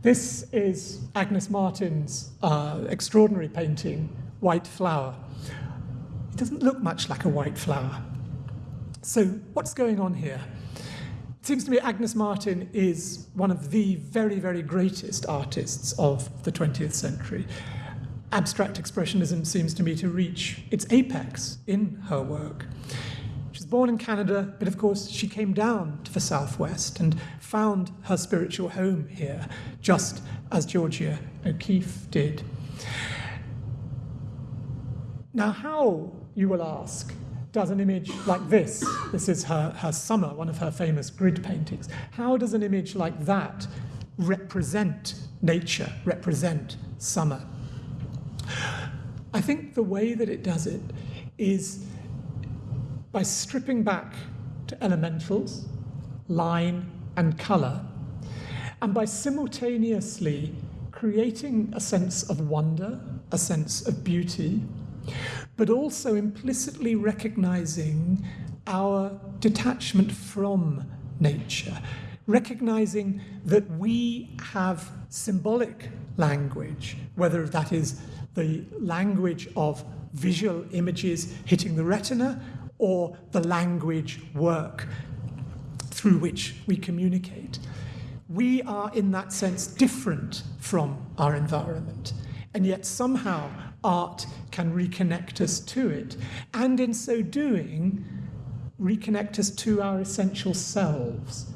C: This is Agnes Martin's uh, extraordinary painting, White Flower. It doesn't look much like a white flower. So, what's going on here? It seems to me Agnes Martin is one of the very, very greatest artists of the 20th century. Abstract expressionism seems to me to reach its apex in her work. She was born in Canada, but of course she came down to the southwest and found her spiritual home here, just as Georgia O'Keeffe did. Now, how, you will ask, does an image like this, this is her, her summer, one of her famous grid paintings, how does an image like that represent nature, represent summer? I think the way that it does it is by stripping back to elementals, line, and colour, and by simultaneously creating a sense of wonder, a sense of beauty, but also implicitly recognizing our detachment from nature, recognizing that we have symbolic language, whether that is the language of visual images hitting the retina or the language work through which we communicate. We are, in that sense, different from our environment. and yet somehow art can reconnect us to it, and in so doing, reconnect us to our essential selves.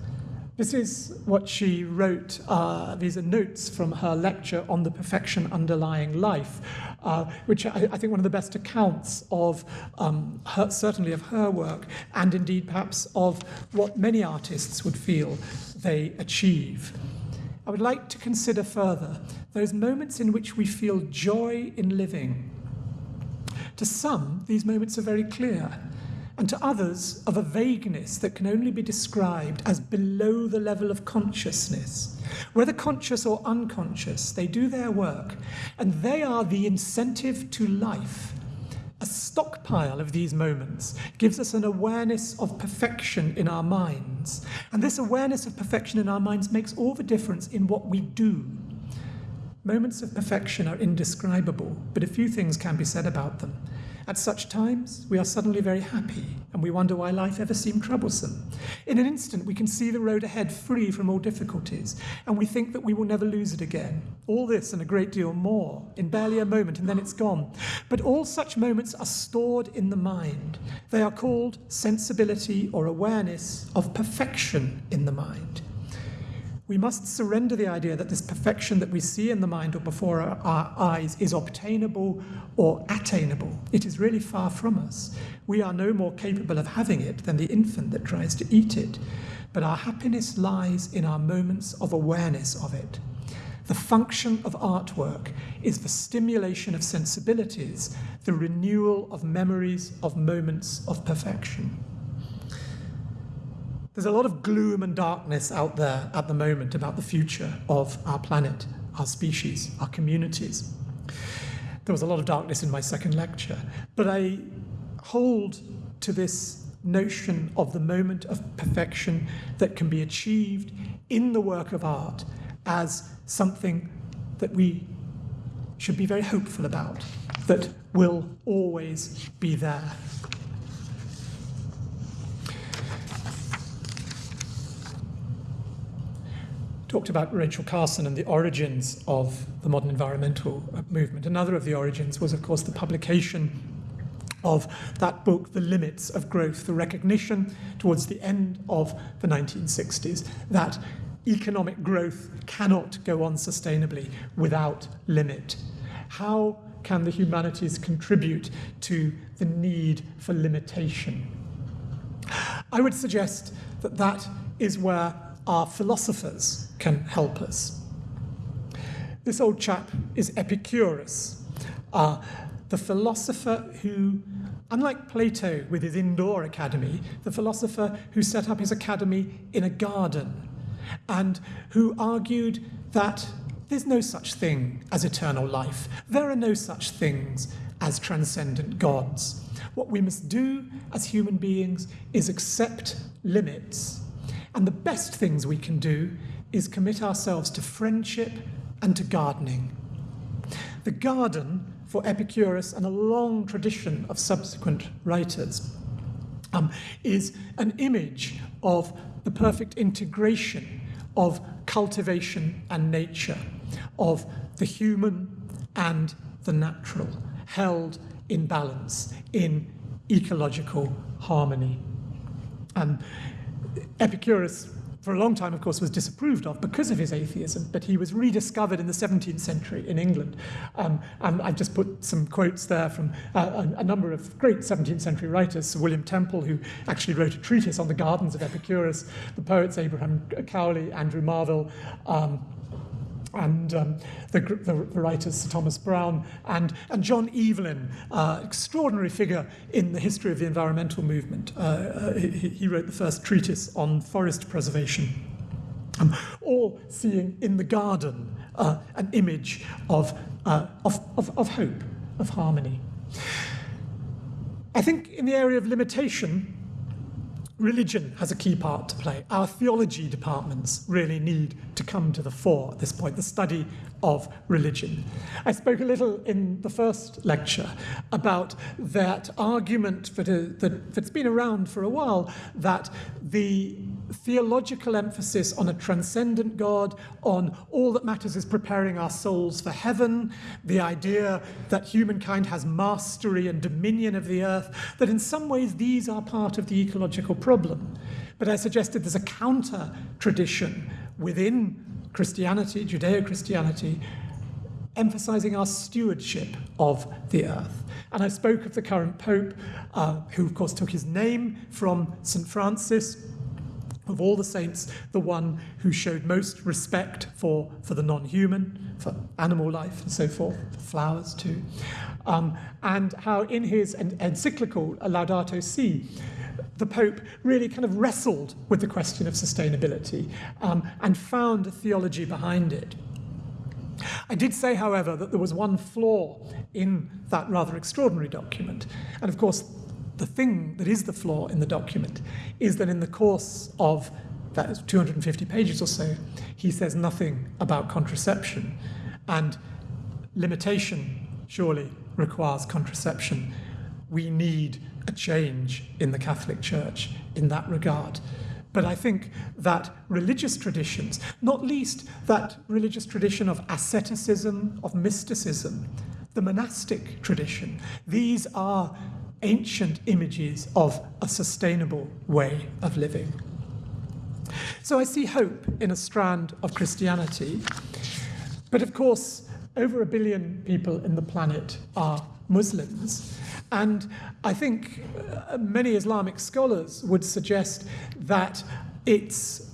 C: This is what she wrote. Uh, these are notes from her lecture on the perfection underlying life, uh, which I, I, think one of the best accounts of um, her, certainly of her work, and indeed perhaps of what many artists would feel they achieve. I would like to consider further those moments in which we feel joy in living. To some, these moments are very clear and to others of a vagueness that can only be described as below the level of consciousness. Whether conscious or unconscious, they do their work, and they are the incentive to life. A stockpile of these moments gives us an awareness of perfection in our minds. And this awareness of perfection in our minds makes all the difference in what we do. Moments of perfection are indescribable, but a few things can be said about them. At such times, we are suddenly very happy and we wonder why life ever seemed troublesome. In an instant, we can see the road ahead free from all difficulties and we think that we will never lose it again. All this and a great deal more in barely a moment and then it's gone. But all such moments are stored in the mind. They are called sensibility or awareness of perfection in the mind. We must surrender the idea that this perfection that we see in the mind or before our, our, eyes is obtainable or attainable. It is really far from us. We are no more capable of having it than the infant that tries to eat it. But our happiness lies in our moments of awareness of it. The function of artwork is the stimulation of sensibilities, the renewal of memories of moments of perfection. There's a lot of gloom and darkness out there at the moment about the future of our planet, our species, our communities. There was a lot of darkness in my second lecture, but I hold to this notion of the moment of perfection that can be achieved in the work of art as something that we should be very hopeful about, that will always be there. Talked about Rachel Carson and the origins of the modern environmental movement. Another of the origins was, of course, the publication of that book, The Limits of Growth, the recognition towards the end of the 1960s that economic growth cannot go on sustainably without limit. How can the humanities contribute to the need for limitation? I would suggest that that is where our philosophers can help us. This old chap is Epicurus, uh, the philosopher who, unlike Plato with his indoor academy, the philosopher who set up his academy in a garden and who argued that there's no such thing as eternal life. There are no such things as transcendent gods. What we must do as human beings is accept limits and the best things we can do is commit ourselves to friendship and to gardening. The garden, for Epicurus and a long tradition of subsequent writers, um, is an image of the perfect integration of cultivation and nature, of the human and the natural, held in balance, in ecological harmony. Um, Epicurus, for a long time, of course, was disapproved of because of his atheism, but he was rediscovered in the 17th century in England. Um, and I've just put some quotes there from uh, a, a, number of great 17th century writers. Sir William Temple, who actually wrote a treatise on the gardens of Epicurus, the poets Abraham Cowley, Andrew Marvell. Um, and um, the, the, Sir Thomas Browne and, and John Evelyn, uh, extraordinary figure in the history of the environmental movement. Uh, uh, he, he, wrote the first treatise on forest preservation. Um, all seeing in the garden uh, an image of, uh, of, of, of hope, of harmony. I think in the area of limitation, religion has a key part to play. Our theology departments really need to come to the fore at this point, the study of religion. I spoke a little in the first lecture about that argument that, uh, that, that's been around for a while that the theological emphasis on a transcendent God, on all that matters is preparing our souls for heaven, the idea that humankind has mastery and dominion of the earth, that in some ways these are part of the ecological problem. But I suggested there's a counter tradition within Christianity, Judeo Christianity, emphasizing our stewardship of the earth. And I spoke of the current Pope, uh, who, of course, took his name from St. Francis, of all the saints, the one who showed most respect for, for the non human, for animal life, and so forth, for flowers too. Um, and how, in his encyclical Laudato Si, the Pope really kind of wrestled with the question of sustainability um, and found a theology behind it. I did say, however, that there was one flaw in that rather extraordinary document. And of course, the thing that is the flaw in the document is that in the course of that is 250 pages or so, he says nothing about contraception. And limitation surely requires contraception. We need a change in the Catholic Church in that regard. But I think that religious traditions, not least that religious tradition of asceticism, of mysticism, the monastic tradition, these are ancient images of a sustainable way of living. So I see hope in a strand of Christianity. But of course, over a billion people in the planet are Muslims. And I think uh, many Islamic scholars would suggest that it's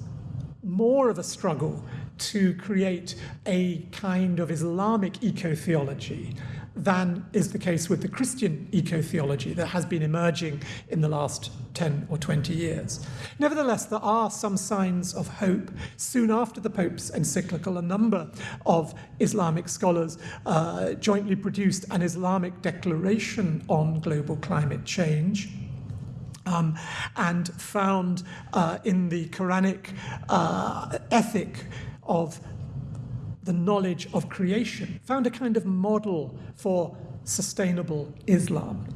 C: more of a struggle to create a kind of Islamic eco theology than is the case with the Christian eco theology that has been emerging in the last 10 or 20 years. Nevertheless, there are some signs of hope. Soon after the Pope's encyclical, a number of Islamic scholars uh, jointly produced an Islamic declaration on global climate change. Um, and found uh, in the Quranic uh, ethic of the knowledge of creation, found a kind of model for sustainable Islam.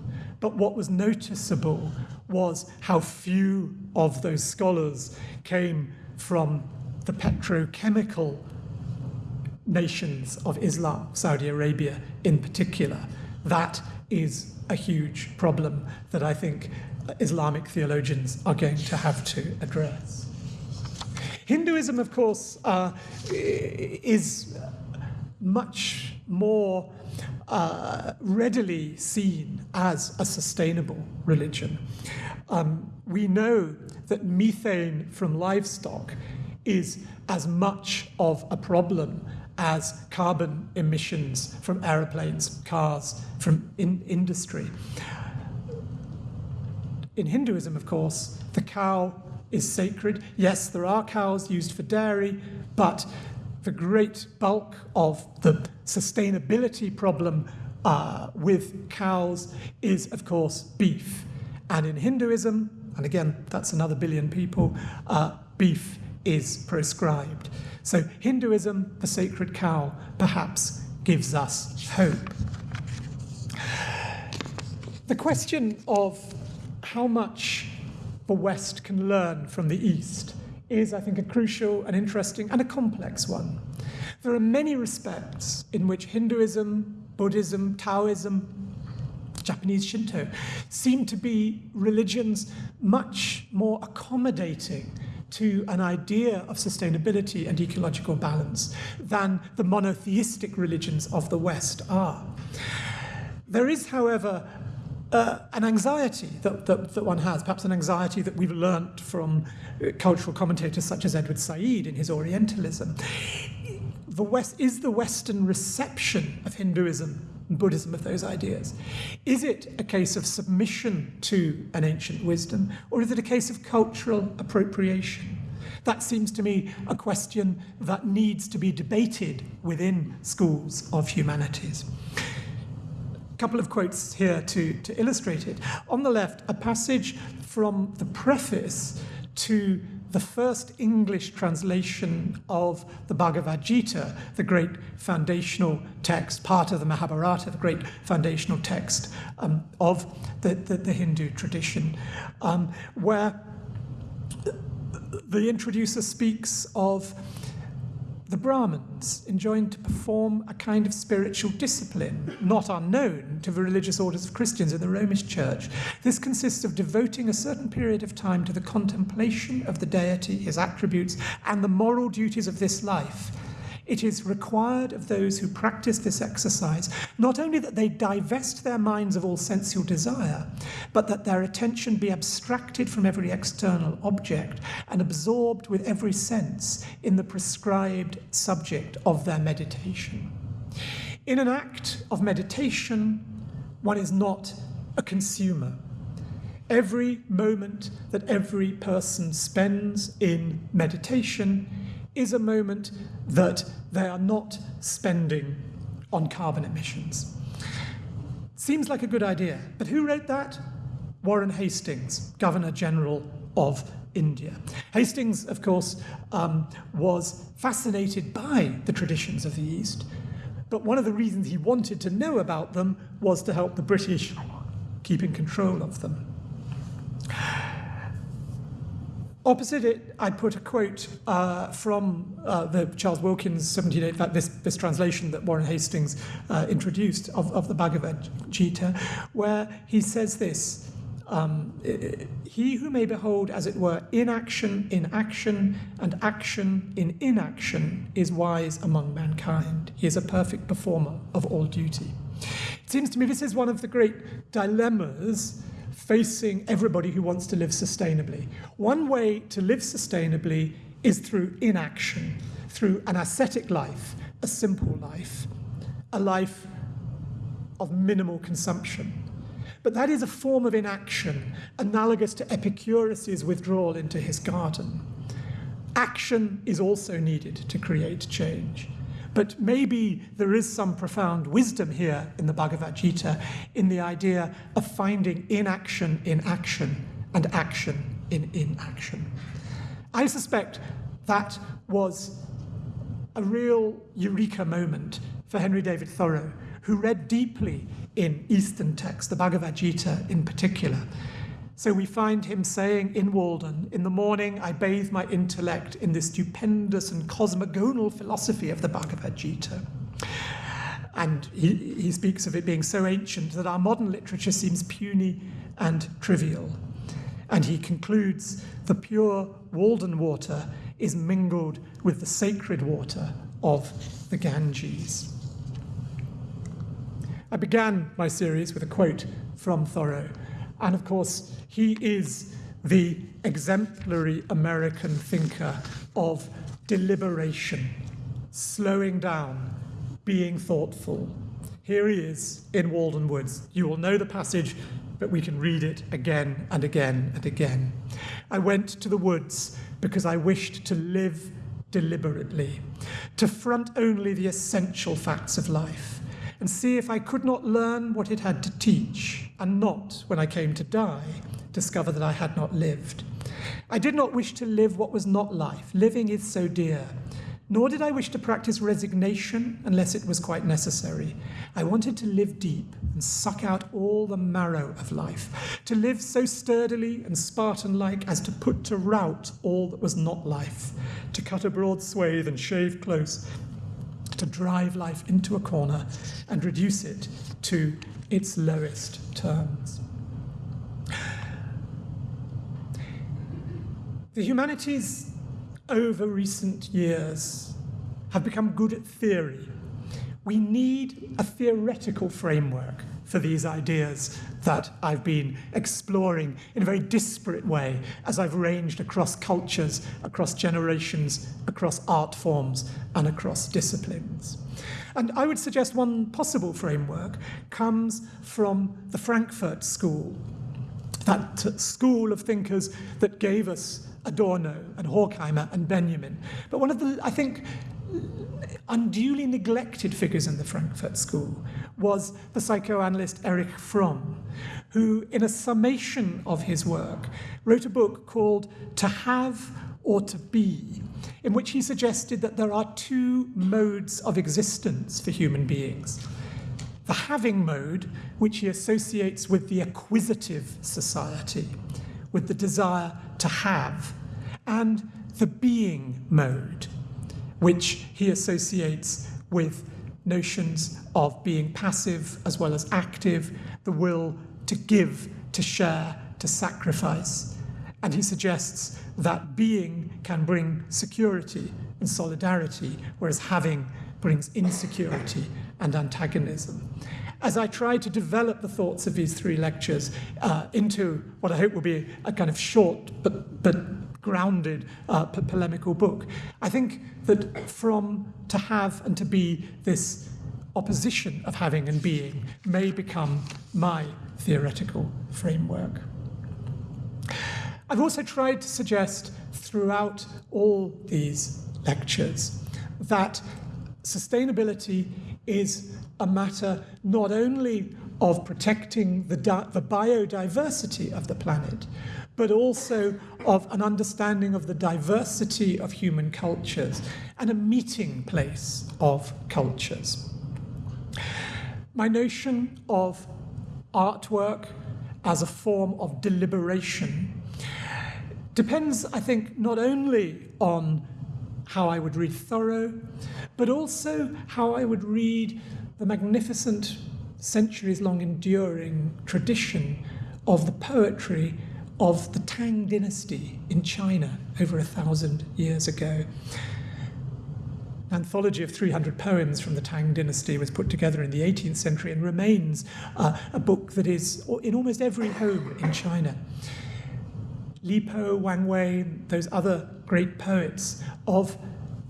C: But what was noticeable was how few of those scholars came from the petrochemical nations of Islam, Saudi Arabia in particular. That is a huge problem that I think Islamic theologians are going to have to address. Hinduism, of course, uh, is much more uh, readily seen as a sustainable religion. Um, we know that methane from livestock is as much of a problem as carbon emissions from aeroplanes, cars, from in industry. In Hinduism, of course, the cow is sacred. Yes, there are cows used for dairy, but the great bulk of the sustainability problem uh, with cows is, of course, beef. And in Hinduism, and again, that's another billion people, uh, beef is proscribed. So Hinduism, the sacred cow, perhaps gives us hope. The question of how much the West can learn from the East is, I think, a crucial and interesting and a complex one. There are many respects in which Hinduism, Buddhism, Taoism, Japanese Shinto seem to be religions much more accommodating to an idea of sustainability and ecological balance than the monotheistic religions of the West are. There is, however, uh, an anxiety that, that, that, one has, perhaps an anxiety that we've learnt from uh, cultural commentators such as Edward Said in his Orientalism. The West, is the Western reception of Hinduism and Buddhism of those ideas? Is it a case of submission to an ancient wisdom, or is it a case of cultural appropriation? That seems to me a question that needs to be debated within schools of humanities couple of quotes here to, to illustrate it. On the left, a passage from the preface to the first English translation of the Bhagavad Gita, the great foundational text, part of the Mahabharata, the great foundational text um, of the, the, the, Hindu tradition, um, where the introducer speaks of the Brahmins enjoined to perform a kind of spiritual discipline not unknown to the religious orders of Christians in the Romish Church. This consists of devoting a certain period of time to the contemplation of the deity, his attributes, and the moral duties of this life it is required of those who practice this exercise not only that they divest their minds of all sensual desire, but that their attention be abstracted from every external object and absorbed with every sense in the prescribed subject of their meditation. In an act of meditation, one is not a consumer. Every moment that every person spends in meditation is a moment that they are not spending on carbon emissions. Seems like a good idea, but who wrote that? Warren Hastings, Governor General of India. Hastings, of course, um, was fascinated by the traditions of the East, but one of the reasons he wanted to know about them was to help the British keep in control of them. Opposite it, I put a quote uh, from uh, the Charles Wilkins 1780, in this, this translation that Warren Hastings uh, introduced of, of the Bhagavad Gita, where he says this um, He who may behold, as it were, inaction in action and action in inaction is wise among mankind. He is a perfect performer of all duty. It seems to me this is one of the great dilemmas facing everybody who wants to live sustainably. One way to live sustainably is through inaction, through an ascetic life, a simple life, a life of minimal consumption. But that is a form of inaction, analogous to Epicurus's withdrawal into his garden. Action is also needed to create change. But maybe there is some profound wisdom here in the Bhagavad Gita in the idea of finding inaction in action and action in inaction. I suspect that was a real eureka moment for Henry David Thoreau, who read deeply in Eastern texts, the Bhagavad Gita in particular, so we find him saying in Walden, In the morning I bathe my intellect in the stupendous and cosmogonal philosophy of the Bhagavad Gita. And he, he speaks of it being so ancient that our modern literature seems puny and trivial. And he concludes the pure Walden water is mingled with the sacred water of the Ganges. I began my series with a quote from Thoreau. And of course, he is the exemplary American thinker of deliberation, slowing down, being thoughtful. Here he is in Walden Woods. You will know the passage, but we can read it again and again and again. I went to the woods because I wished to live deliberately, to front only the essential facts of life and see if I could not learn what it had to teach, and not, when I came to die, discover that I had not lived. I did not wish to live what was not life. Living is so dear. Nor did I wish to practice resignation unless it was quite necessary. I wanted to live deep and suck out all the marrow of life, to live so sturdily and Spartan like as to put to rout all that was not life, to cut a broad swathe and shave close, to drive life into a corner and reduce it to its lowest terms. The humanities over recent years have become good at theory. We need a theoretical framework for these ideas that I've been exploring in a very disparate way as I've ranged across cultures, across generations, across art forms, and across disciplines. And I would suggest one possible framework comes from the Frankfurt School, that school of thinkers that gave us Adorno and Horkheimer and Benjamin. But one of the, I think, unduly neglected figures in the Frankfurt School was the psychoanalyst Erich Fromm, who, in a summation of his work, wrote a book called To Have or To Be, in which he suggested that there are two modes of existence for human beings. The having mode, which he associates with the acquisitive society, with the desire to have, and the being mode, which he associates with notions of being passive as well as active, the will to give, to share, to sacrifice. And he suggests that being can bring security and solidarity, whereas having brings insecurity and antagonism. As I try to develop the thoughts of these three lectures uh, into what I hope will be a kind of short but, but grounded uh, po- polemical book, I think that Fromm to have and to be this opposition of having and being may become my theoretical framework. I've also tried to suggest throughout all these lectures that sustainability is a matter not only of protecting the, the biodiversity of the planet, but also of an understanding of the diversity of human cultures and a meeting place of cultures. My notion of artwork as a form of deliberation depends, I think, not only on how I would read Thoreau, but also how I would read the magnificent, centuries long enduring tradition of the poetry of the Tang dynasty in China over a thousand years ago. An anthology of 300 poems from the Tang dynasty was put together in the 18th century and remains uh, a book that is in almost every home in China. Li Po, Wang Wei, those other great poets of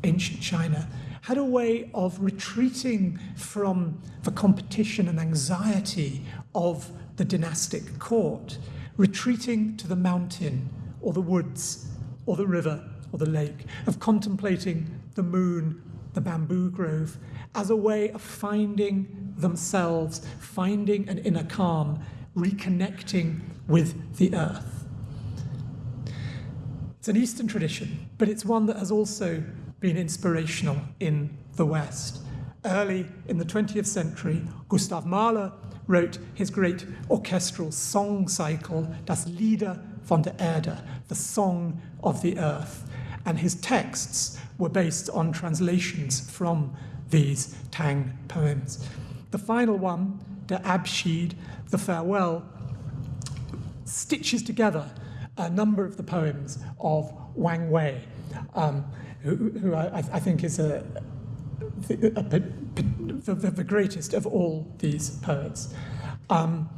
C: ancient China had a way of retreating from the competition and anxiety of the dynastic court, retreating to the mountain or the woods or the river or the lake, of contemplating the moon, the bamboo grove, as a way of finding themselves, finding an inner calm, reconnecting with the earth. It's an Eastern tradition, but it's one that has also been inspirational in the West. Early in the 20th century, Gustav Mahler wrote his great orchestral song cycle, Das Lieder von der Erde, the song of the earth. And his texts were based on translations from these Tang poems. The final one, Der Abschied, the farewell, stitches together a number of the poems of Wang Wei, um, who, who I, I, think is a, a, a, the, the, the, greatest of all these poets. Um,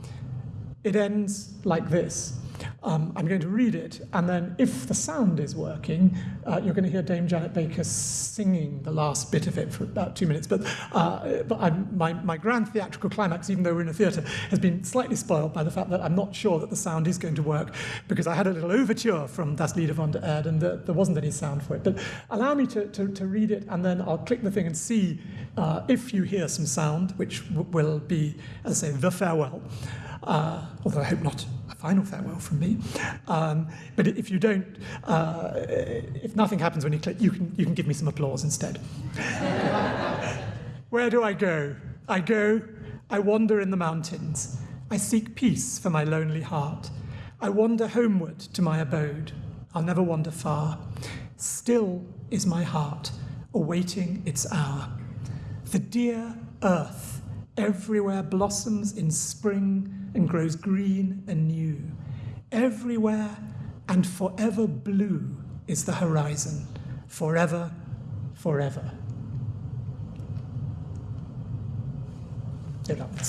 C: it ends like this. Um, I'm going to read it, and then if the sound is working, uh, you're going to hear Dame Janet Baker singing the last bit of it for about two minutes. But, uh, but my, my grand theatrical climax, even though we're in a theatre, has been slightly spoiled by the fact that I'm not sure that the sound is going to work because I had a little overture from Das Lieder von der Erde and the, there wasn't any sound for it. But allow me to, to, to read it, and then I'll click the thing and see uh, if you hear some sound, which will be, as I say, the farewell. Uh, although I hope not a final farewell from me. Um, but if you don't, uh, if nothing happens when you click, you can, you can give me some applause instead. [LAUGHS] Where do I go? I go, I wander in the mountains. I seek peace for my lonely heart. I wander homeward to my abode. I'll never wander far. Still is my heart, awaiting its hour. The dear earth everywhere blossoms in spring and grows green and new. Everywhere and forever blue is the horizon, forever, forever. Give up the.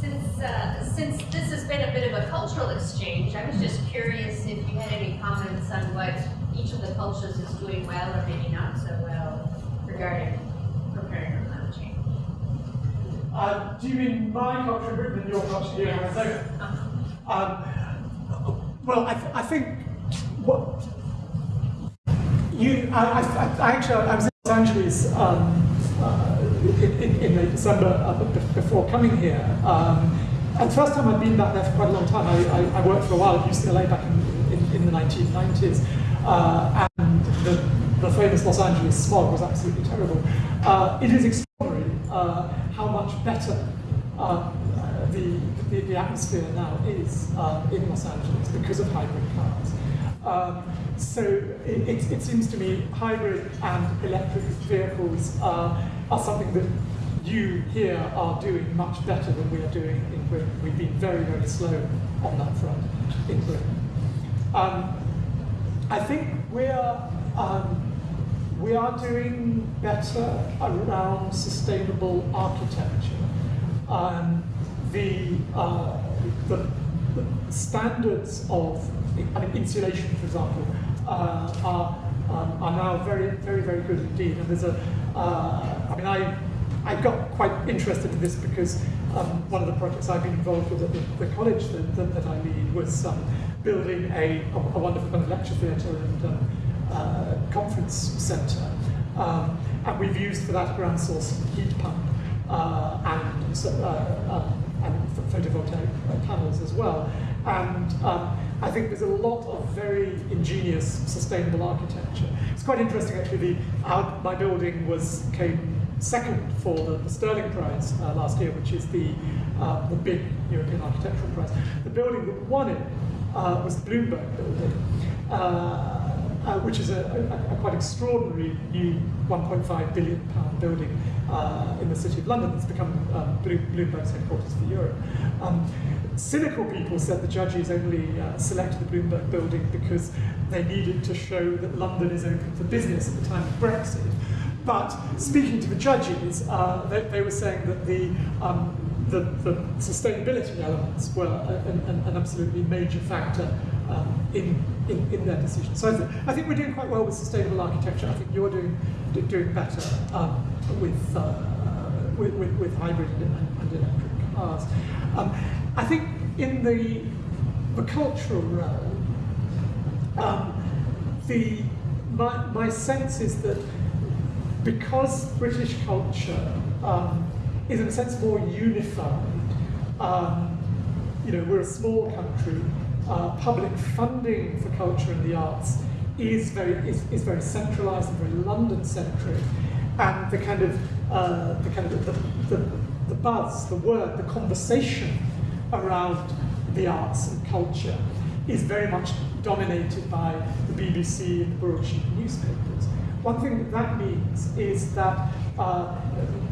D: Since, uh, since this has been a bit of a cultural exchange, I was just curious if you had any comments on what each of the cultures is doing well or maybe not so well regarding preparing for climate change.
C: Uh, do you mean my culture in Britain and your culture here in Arizona? Um, well, I, th- I think what you, I, I, I actually, I was in Los Angeles um, uh, in, in, December uh, before coming here. Um, and the first time I'd been back there for quite a long time, I, I, I worked for a while at UCLA back in, in, in the 1990s. Uh, and the, the famous Los Angeles smog was absolutely terrible. Uh, it is extraordinary uh, how much better uh, the, the, the atmosphere now is um, in Los Angeles because of hybrid cars. Um, so it, it, it, seems to me hybrid and electric vehicles are, are something that you here are doing much better than we are doing in Britain. We've been very, very slow on that front in Britain. Um, I think we are, um, we are doing better around sustainable architecture. Um, the, uh, the, the, standards of I mean, insulation, for example, uh, are, um, are now very, very, very good indeed. And there's a, uh, I mean, I, I got quite interested in this because um, one of the projects I've been involved with at the, the college that, that, that, I lead was um, building a, a, wonderful kind of lecture theatre and um, uh, conference centre. Um, and we've used for that ground source heat pump uh, and, uh, um, and photovoltaic panels as well. And um, I think there's a lot of very ingenious sustainable architecture. It's quite interesting actually, the, our, my building was came second for the, the Stirling Prize uh, last year, which is the, uh, the big European architectural prize. The building that won it uh, was the Bloomberg building, uh, which is a, a, a, quite extraordinary new 1.5 billion pound building uh, in the city of London that's become um, Bloomberg's headquarters for Europe. Um, cynical people said the judges only uh, selected the Bloomberg building because they needed to show that London is open for business at the time of Brexit. But speaking to the judges, uh, they, they, were saying that the, um, the, the, sustainability elements were an, an, an absolutely major factor um, in, in, in, their decision. So I, th I, think we're doing quite well with sustainable architecture. I think you're doing, doing better um, with, uh, with, with, with, hybrid and, and electric cars. Um, I think in the, the cultural realm, um, the, my, my sense is that because British culture um, is in a sense more unified, you know, we're a small country, uh, public funding for culture and the arts is very, is, is very centralized and very London-centric, and the kind of, uh, the kind of, the, the, the buzz, the word, the conversation around the arts and culture is very much dominated by the BBC and the broadsheet newspapers. One thing that that means is that uh,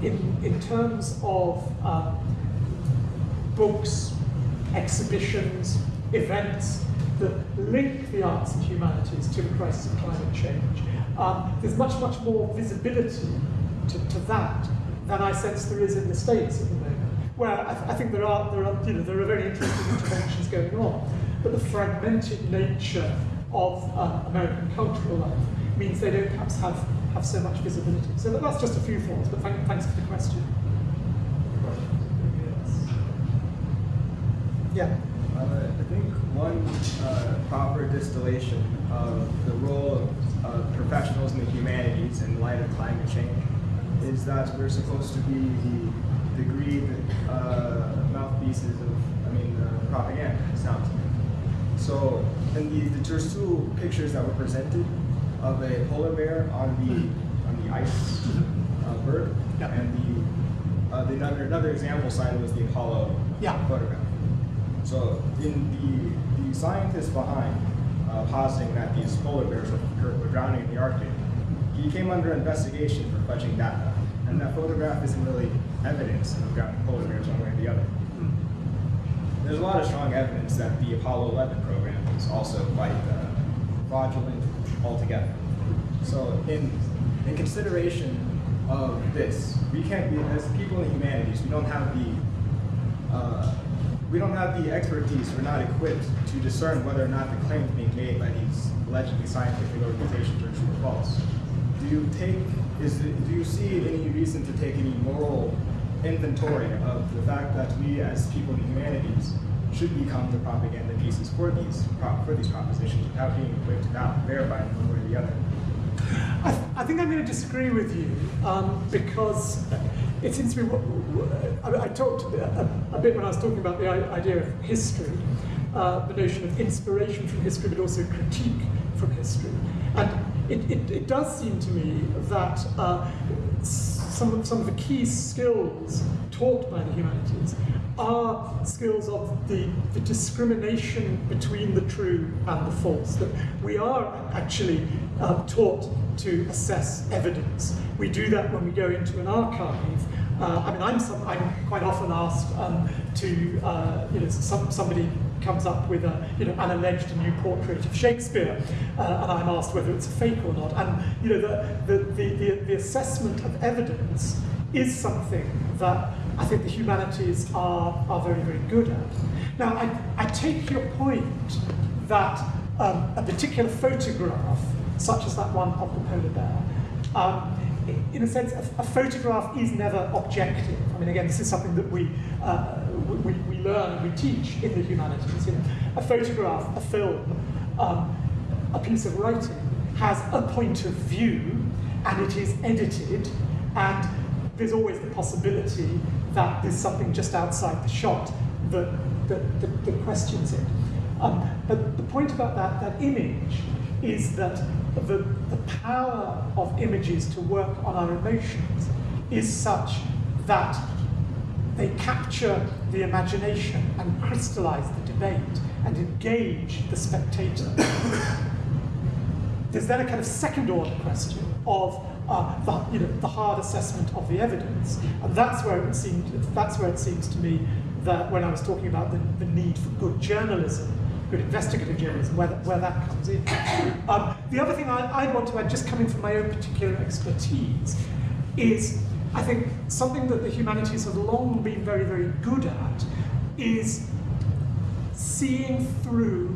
C: in, in terms of uh, books, exhibitions, events that link the arts and humanities to the crisis of climate change, um, there's much, much more visibility to, to that than I sense there is in the States at the moment where I, th I, think there are, there are, you know, there are very interesting interventions going on, but the fragmented nature of uh, American cultural life means they don't perhaps have, have so much visibility. So that's just a few thoughts, but thank, thanks for the question. Yeah.
E: One uh, proper distillation of the role of professionals in the humanities in light of climate change is that we're supposed to be the degreed uh, mouthpieces of, I mean, uh, propaganda, it sounds like. So, in the, the, there's two pictures that were presented of a polar bear on the on the ice uh, bird, yeah. and the, uh, the another, another example slide was the Apollo yeah. photograph. So, in the the scientist behind uh, positing that these polar bears were, drowning in the Arctic, he came under investigation for fudging data, and that photograph isn't really evidence of drowning polar bears one way or the other. There's a lot of strong evidence that the Apollo 11 program is also quite uh, fraudulent altogether. So in, in consideration of this, we can't be, as people in the humanities, we don't have the uh, we don't have the expertise, we're not equipped to discern whether or not the claims being made by these allegedly scientific organizations are true or false. Do you take, is do you see any reason to take any moral inventory of the fact that we as people in the humanities should become the propaganda pieces for these for these propositions without being equipped to verify one way or the other.
C: I, th I, think I'm going to disagree with you um, because it seems to me. I, I talked a, a, bit when I was talking about the idea of history, uh, the notion of inspiration from history, but also critique from history, and it, it, it does seem to me that. Uh, some of, some of the key skills taught by the humanities are skills of the, the discrimination between the true and the false, that we are actually uh, taught to assess evidence. We do that when we go into an archive. Uh, I mean, I'm, some, I'm quite often asked um, to, uh, you know, some, somebody comes up with a, you know, an alleged new portrait of Shakespeare, uh, and I'm asked whether it's a fake or not. And you know, the, the, the, the, assessment of evidence is something that I think the humanities are, are very, very good at. Now, I, I take your point that um, a particular photograph, such as that one of the polar bear, um, in a sense, a, a, photograph is never objective. I mean, again, this is something that we, uh, we, we learn we teach in the humanities. You know, a photograph, a film, um, a piece of writing has a point of view and it is edited and there's always the possibility that there's something just outside the shot that, that, that, that questions it. Um, but the point about that, that image is that the, the power of images to work on our emotions is such that they capture the imagination and crystallize the debate and engage the spectator. There's then a kind of second order question of uh, the, you know, the hard assessment of the evidence. And that's where it seemed, that's where it seems to me that when I was talking about the, the need for good journalism, good investigative journalism, where that, where that comes in. Um, the other thing I, I'd want to add, just coming from my own particular expertise, is I think something that the humanities have long been very, very good at is seeing through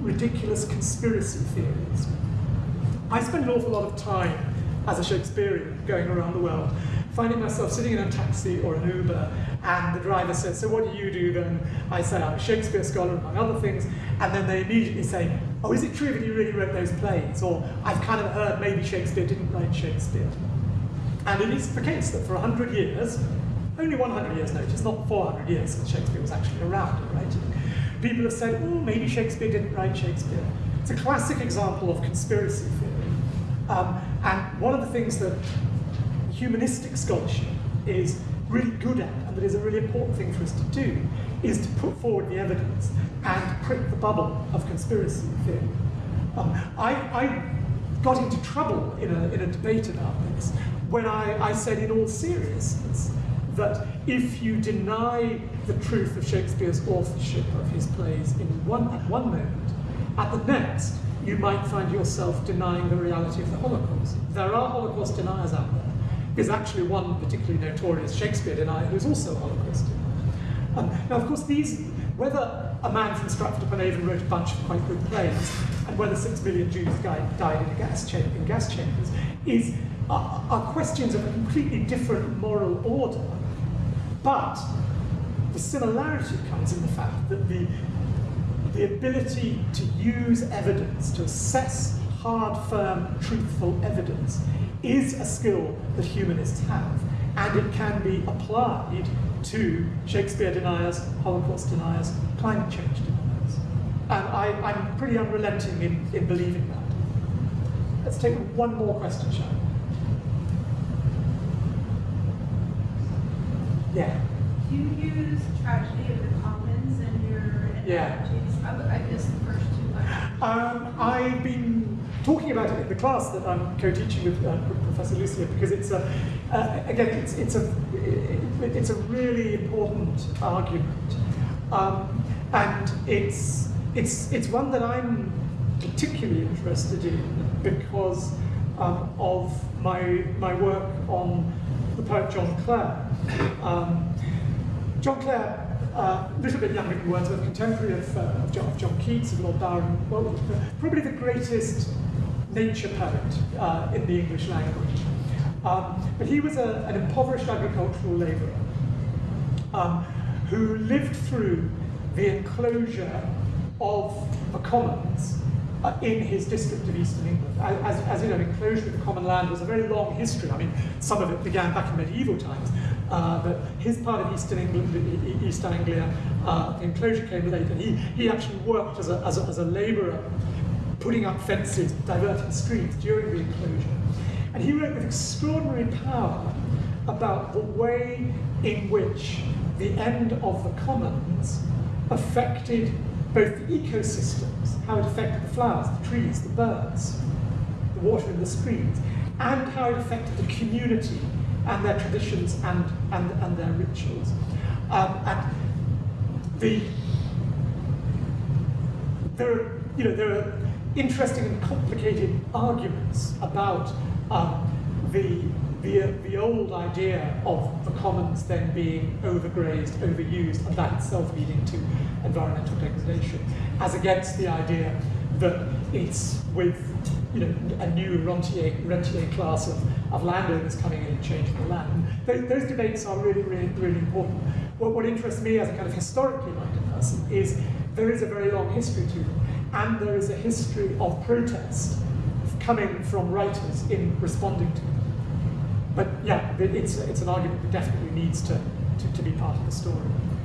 C: ridiculous conspiracy theories. I spend an awful lot of time as a Shakespearean going around the world, finding myself sitting in a taxi or an Uber, and the driver says, So what do you do then? I say, I'm a Shakespeare scholar, among other things, and then they immediately say, Oh, is it true that you really wrote those plays? Or I've kind of heard maybe Shakespeare didn't write Shakespeare. And it is the case that for 100 years, only 100 years notice, not 400 years since Shakespeare was actually around writing, people have said, oh, maybe Shakespeare didn't write Shakespeare. It's a classic example of conspiracy theory. Um, and one of the things that humanistic scholarship is really good at, that is a really important thing for us to do, is to put forward the evidence and prick the bubble of conspiracy theory. Um, I, I, got into trouble in a, in a debate about this when I, I said in all seriousness that if you deny the truth of Shakespeare's authorship of his plays in one, one moment, at the next, you might find yourself denying the reality of the Holocaust. There are Holocaust deniers out there. There's actually one particularly notorious Shakespeare denier who's also a Holocaust. Um, now, of course, these, whether a man from Stratford upon Avon wrote a bunch of quite good plays, and whether six million Jews died, died in, gas in gas chambers, is, are, are questions of a completely different moral order. But the similarity comes in the fact that the the ability to use evidence, to assess hard, firm, truthful evidence, is a skill that humanists have, and it can be applied to Shakespeare deniers, Holocaust deniers, climate change deniers. And I, am pretty unrelenting in, in believing that. Let's take one more question, shall we? Yeah.
F: Do you use tragedy of the commons in your
C: yeah.
F: I missed the first two
C: Um, I've been talking about it in the class that I'm co-teaching with uh, Professor Lucia because it's a, uh, again, it's, it's, a, it, it's a really important argument. Um, and it's, it's, it's one that I'm particularly interested in because um, of my, my work on the poet John Clare. Um, John Clare a uh, little bit younger than Wordsworth, contemporary of, uh, of, John, of, John, Keats, of Lord Byron, well, probably the greatest nature poet uh, in the English language. Um, but he was a, an impoverished agricultural labourer um, who lived through the enclosure of the commons uh, in his district of Eastern England. As, as you know, enclosure of the common land was a very long history. I mean, some of it began back in medieval times, uh, but his part of Eastern England, East Anglia, uh, the enclosure came later. He, he actually worked as a, as a, as a labourer, putting up fences, diverting streams during the enclosure. And he wrote with extraordinary power about the way in which the end of the commons affected both the ecosystems, how it affected the flowers, the trees, the birds, the water in the streams, and how it affected the community and their traditions and, and, and their rituals. Um, and the there are, you know, there are interesting and complicated arguments about um, the, the, the old idea of the commons then being overgrazed, overused, and that itself leading to environmental degradation, as against the idea that it's with you know, a new rentier, rentier class of, of landowners coming in and changing the land. Those, those debates are really, really, really important. What, what interests me as a kind of historically minded person is there is a very long history to them, and there is a history of protest coming from writers in responding to them. But yeah, it's, it's an argument that definitely needs to, to, to be part of the story.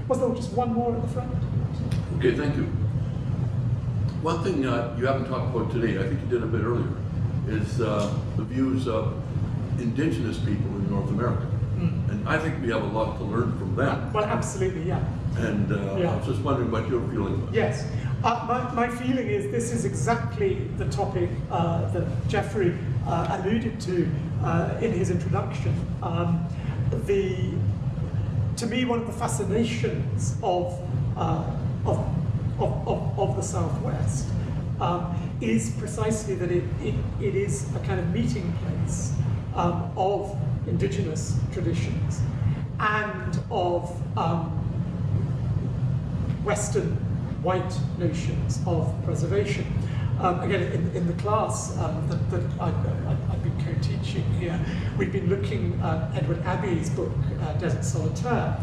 C: Was there just one more at the front?
G: Okay, thank you. One thing uh, you haven't talked about today, I think you did a bit earlier, is uh, the views of indigenous people in North America. And I think we have a lot to learn from them.
C: Well, absolutely, yeah.
G: And uh, I was just wondering what your feeling was.
C: Yes. Uh, my, my feeling is this is exactly the topic uh, that Jeffrey uh, alluded to uh, in his introduction. Um, the, to me, one of the fascinations of, uh, of, of, of, of the Southwest um, is precisely that it, it, it is a kind of meeting place um, of indigenous traditions and of um, Western white notions of preservation. Um, again, in, in the class um, that, that I, I've been co-teaching here, we've been looking at Edward Abbey's book, uh, Desert Solitaire,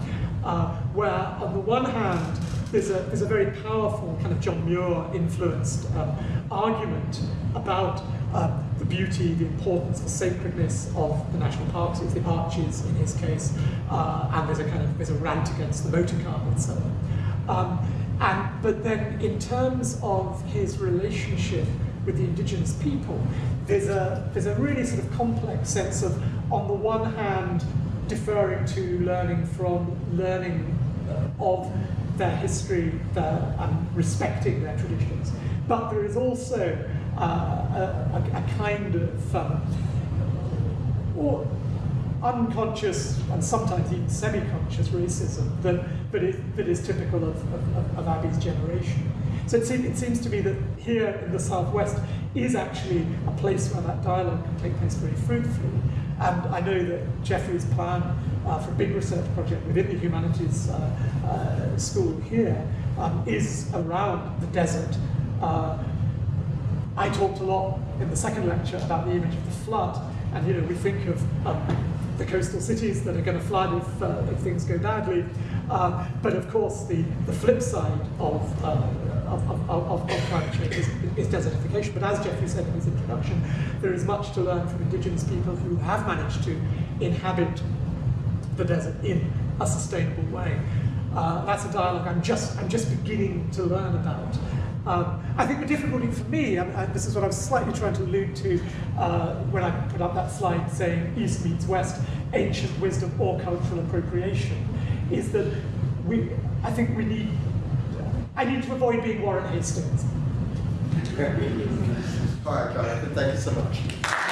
C: uh, where on the one hand, there's a, there's a very powerful kind of John Muir influenced um, argument about um, the beauty, the importance, the sacredness of the national parks, it's the arches in his case, uh, and there's a kind of there's a rant against the motor car and so on. Um, and, but then in terms of his relationship with the indigenous people, there's a, there's a really sort of complex sense of, on the one hand, deferring to learning from, learning uh, of their history, their, and respecting their traditions. But there is also uh, a, a, kind of um, or unconscious and sometimes even semi-conscious racism that, that, is, that is typical of, of, of Abbey's generation. So it, seem, it seems to me that here in the Southwest is actually a place where that dialogue can take place very fruitfully. And I know that Jeffrey's plan uh, for a big research project within the humanities uh, uh, school here um, is around the desert. Uh, I talked a lot in the second lecture about the image of the flood, and you know we think of um, the coastal cities that are going to flood if, uh, if things go badly, uh, but of course the, the flip side of, of, of, of, of climate change is, is desertification. But as Jeffrey said in his introduction, there is much to learn from indigenous people who have managed to inhabit the desert in a sustainable way. Uh, that's a dialogue I'm just, I'm just beginning to learn about. Um, I think the difficulty for me, and, and this is what I was slightly trying to allude to uh, when I put up that slide saying East meets West, ancient wisdom or cultural appropriation, is that we, I think we need, I need to avoid being Warren Hastings.
A: All right, Jonathan, thank you so much.